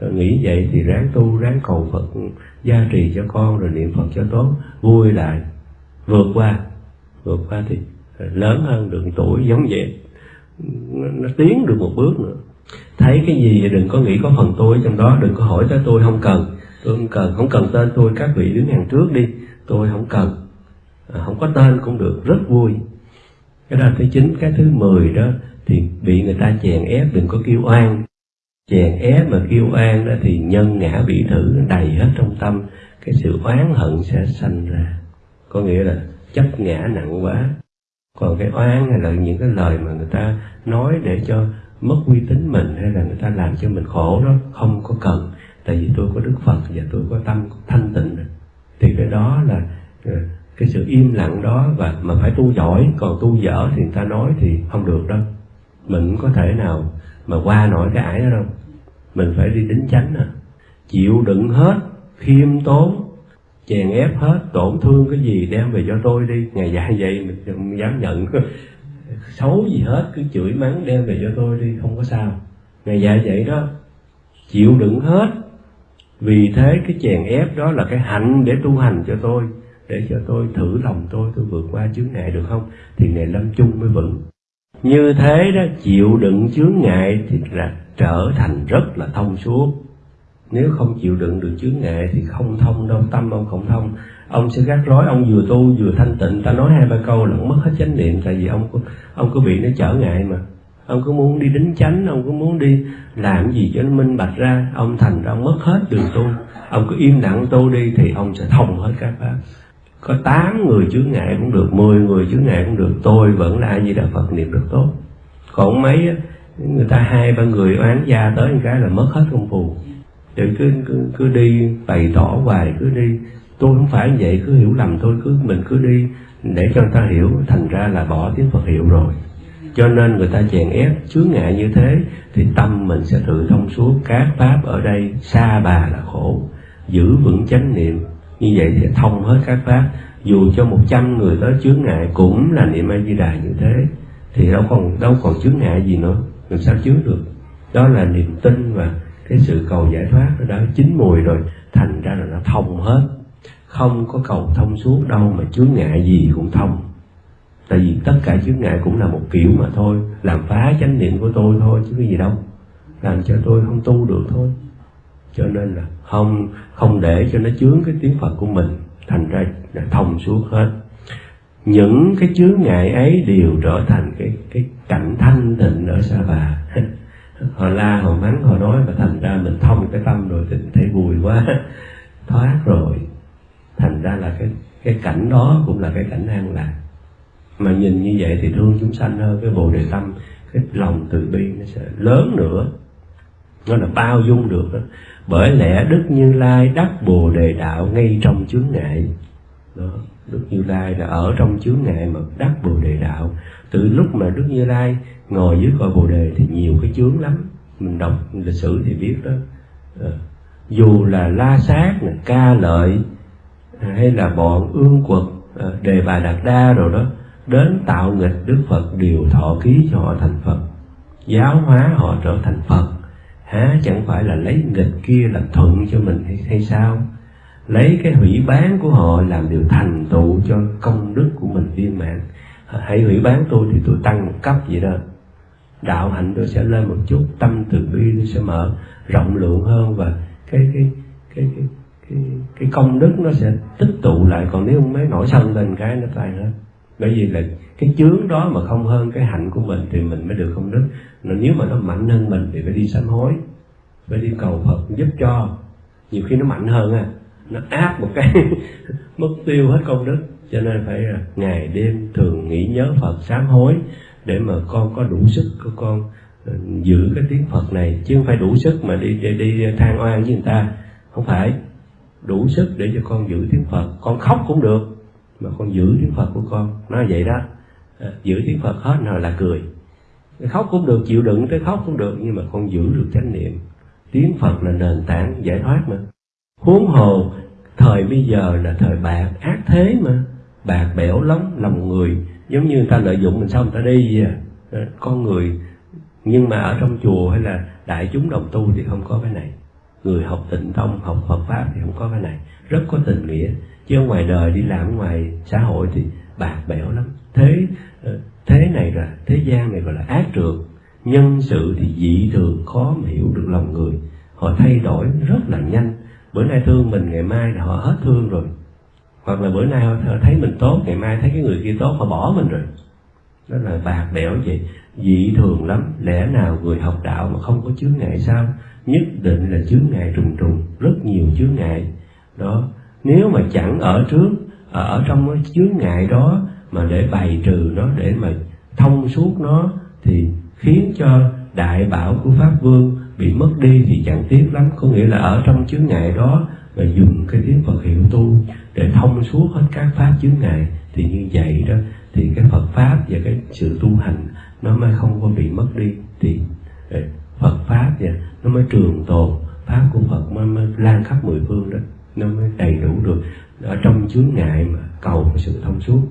Rồi nghĩ vậy thì ráng tu ráng cầu phật gia trì cho con rồi niệm phật cho tốt vui lại. Vượt qua vượt qua thì lớn hơn được tuổi giống vậy. Nó, nó tiến được một bước nữa. Thấy cái gì vậy đừng có nghĩ có phần tôi trong đó đừng có hỏi tới tôi không cần. Tôi không cần không cần tên tôi các vị đứng hàng trước đi. Tôi không cần. À, không có tên cũng được rất vui. Cái đó thứ chín cái thứ mười đó thì bị người ta chèn ép đừng có kêu oan chèn ép mà kêu oan đó thì nhân ngã bị thử, đầy hết trong tâm, cái sự oán hận sẽ sanh ra. Có nghĩa là chấp ngã nặng quá. Còn cái oán hay là những cái lời mà người ta nói để cho mất uy tín mình hay là người ta làm cho mình khổ đó, không có cần. Tại vì tôi có đức phật và tôi có tâm thanh tịnh. Thì cái đó là ờ, cái sự im lặng đó và mà phải tu giỏi. Còn tu dở thì người ta nói thì không được đâu. Mình cũng có thể nào mà qua nổi cái ải đó đâu mình phải đi đến chánh à. Chịu đựng hết, khiêm tốn, chèn ép hết, tổn thương cái gì đem về cho tôi đi. Ngày dạy vậy mình không dám nhận. *laughs* Xấu gì hết, cứ chửi mắng đem về cho tôi đi, không có sao. Ngày dạy vậy đó. Chịu đựng hết. Vì thế cái chèn ép đó là cái hạnh để tu hành cho tôi, để cho tôi thử lòng tôi tôi vượt qua chướng ngại được không? Thì ngày lâm chung mới vững. Như thế đó, chịu đựng chướng ngại thì là trở thành rất là thông suốt. Nếu không chịu đựng được chướng ngại thì không thông đâu, tâm ông không thông. Ông sẽ gác rối ông vừa tu vừa thanh tịnh. Ta nói hai ba câu là ông mất hết chánh niệm, tại vì ông ông cứ bị nó trở ngại mà. Ông cứ muốn đi đính chánh, ông cứ muốn đi làm gì cho nó minh bạch ra, ông thành ra ông mất hết đường tu. Ông cứ im lặng tu đi thì ông sẽ thông hết các pháp. Có tám người chướng ngại cũng được, mười người chướng ngại cũng được. Tôi vẫn là ai di đà phật niệm được tốt. Còn mấy người ta hai ba người oán gia tới một cái là mất hết công phu. Rồi cứ, cứ cứ đi bày tỏ hoài cứ đi. Tôi không phải vậy cứ hiểu lầm tôi cứ mình cứ đi để cho người ta hiểu thành ra là bỏ tiếng phật hiệu rồi. Cho nên người ta chèn ép chướng ngại như thế thì tâm mình sẽ tự thông suốt. Các pháp ở đây xa bà là khổ giữ vững chánh niệm. Như vậy thì thông hết các pháp. Dù cho một trăm người tới chướng ngại cũng là niệm a di đà như thế. Thì đâu còn đâu còn chướng ngại gì nữa làm sao chứa được? Đó là niềm tin và cái sự cầu giải thoát đó đã chín mùi rồi, thành ra là nó thông hết. Không có cầu thông suốt đâu mà chướng ngại gì cũng thông. Tại vì tất cả chướng ngại cũng là một kiểu mà thôi. Làm phá chánh niệm của tôi thôi chứ cái gì đâu. Làm cho tôi không tu được thôi. Cho nên là không không để cho nó chướng cái tiếng phật của mình, thành ra là thông suốt hết. Những cái chướng ngại ấy đều trở thành cái cảnh thanh tịnh ở sa bà. *laughs* Họ la họ mắng họ nói và thành ra mình thông cái tâm rồi thì thấy vui quá. *laughs* Thoát rồi. Thành ra là cái cái cảnh đó cũng là cái cảnh an lạc. Mà nhìn như vậy thì thương chúng sanh hơn, cái bồ đề tâm, cái lòng từ bi nó sẽ lớn nữa. Nó là bao dung được đó. bởi lẽ đức như lai đắc bồ đề đạo ngay trong chướng ngại. Đó, đức như lai là ở trong chướng ngại mà đắc bồ đề đạo từ lúc mà đức như lai ngồi dưới cội bồ đề thì nhiều cái chướng lắm. Mình đọc lịch sử thì biết đó. À, dù là la sát là ca lợi hay là bọn ương quật ờ, đề bà đạt đa rồi đó đến tạo nghịch đức phật đều thọ ký cho họ thành phật. Giáo hóa họ trở thành phật. Há chẳng phải là lấy nghịch kia làm thuận cho mình hay, hay sao? Lấy cái hủy bán của họ làm điều thành tựu cho công đức của mình viên mãn hãy hủy bán tôi thì tôi tăng một cấp vậy đó. Đạo hạnh tôi sẽ lên một chút tâm từ bi tôi sẽ mở rộng lượng hơn và cái cái cái cái cái, cái công đức nó sẽ tích tụ lại. Còn nếu không mấy nổi sân lên cái nó tan hết. Bởi vì là cái chướng đó mà không hơn cái hạnh của mình thì mình mới được công đức. Nếu mà nó mạnh hơn mình thì phải đi sám hối phải đi cầu phật giúp cho. Nhiều khi nó mạnh hơn à nó áp một cái *laughs* mất tiêu hết công đức cho nên phải là ngày đêm thường nghĩ nhớ phật sám hối để mà con có đủ sức của con ờ, giữ cái tiếng phật này. Chứ không phải đủ sức mà đi đi, đi than oan với người ta. Không phải. Đủ sức để cho con giữ tiếng phật. Con khóc cũng được mà con giữ tiếng phật của con. Nó vậy đó. Ờ, giữ tiếng phật hết rồi là cười. Khóc cũng được chịu đựng tới khóc cũng được nhưng mà con giữ được chánh niệm. Tiếng phật là nền tảng giải thoát mà. Huống hồ thời bây giờ là thời bạc ác thế mà bạc bẽo lắm, lòng người, giống như người ta lợi dụng mình, sao người ta đi vậy? Ờ, à. Con người, nhưng mà ở trong chùa hay là đại chúng đồng tu thì không có cái này. Người học tịnh tông, học phật pháp thì không có cái này. Rất có tình nghĩa. Chứ ở ngoài đời đi làm ngoài xã hội thì bạc bẽo lắm. Thế ờ, thế này là, thế gian này gọi là ác trượt nhân sự thì dị thường, khó mà hiểu được lòng người. Họ thay đổi rất là nhanh. Bữa nay thương mình, ngày mai là họ hết thương rồi hoặc là bữa nay họ thấy mình tốt, ngày mai thấy cái người kia tốt, họ bỏ mình rồi. Đó là bạc bẽo vậy. Dị thường lắm. Lẽ nào người học đạo mà không có chướng ngại sao? Nhất định là chướng ngại trùng trùng. Rất nhiều chướng ngại. Đó. Nếu mà chẳng ở trước à, ở trong cái chướng ngại đó mà để bày trừ nó, để mà thông suốt nó, thì khiến cho đại bảo của pháp vương bị mất đi thì chẳng tiếc lắm. Có nghĩa là ở trong chướng ngại đó và dùng cái tiếng Phật hiệu tu để thông suốt hết các pháp chướng ngại. Thì như vậy đó thì cái Phật pháp và cái sự tu hành nó mới không có bị mất đi. Thì ờ, Phật pháp và nó mới trường tồn. Pháp của Phật mới, mới lan khắp mười phương đó. Nó mới đầy đủ được. Ở trong chướng ngại mà cầu sự thông suốt.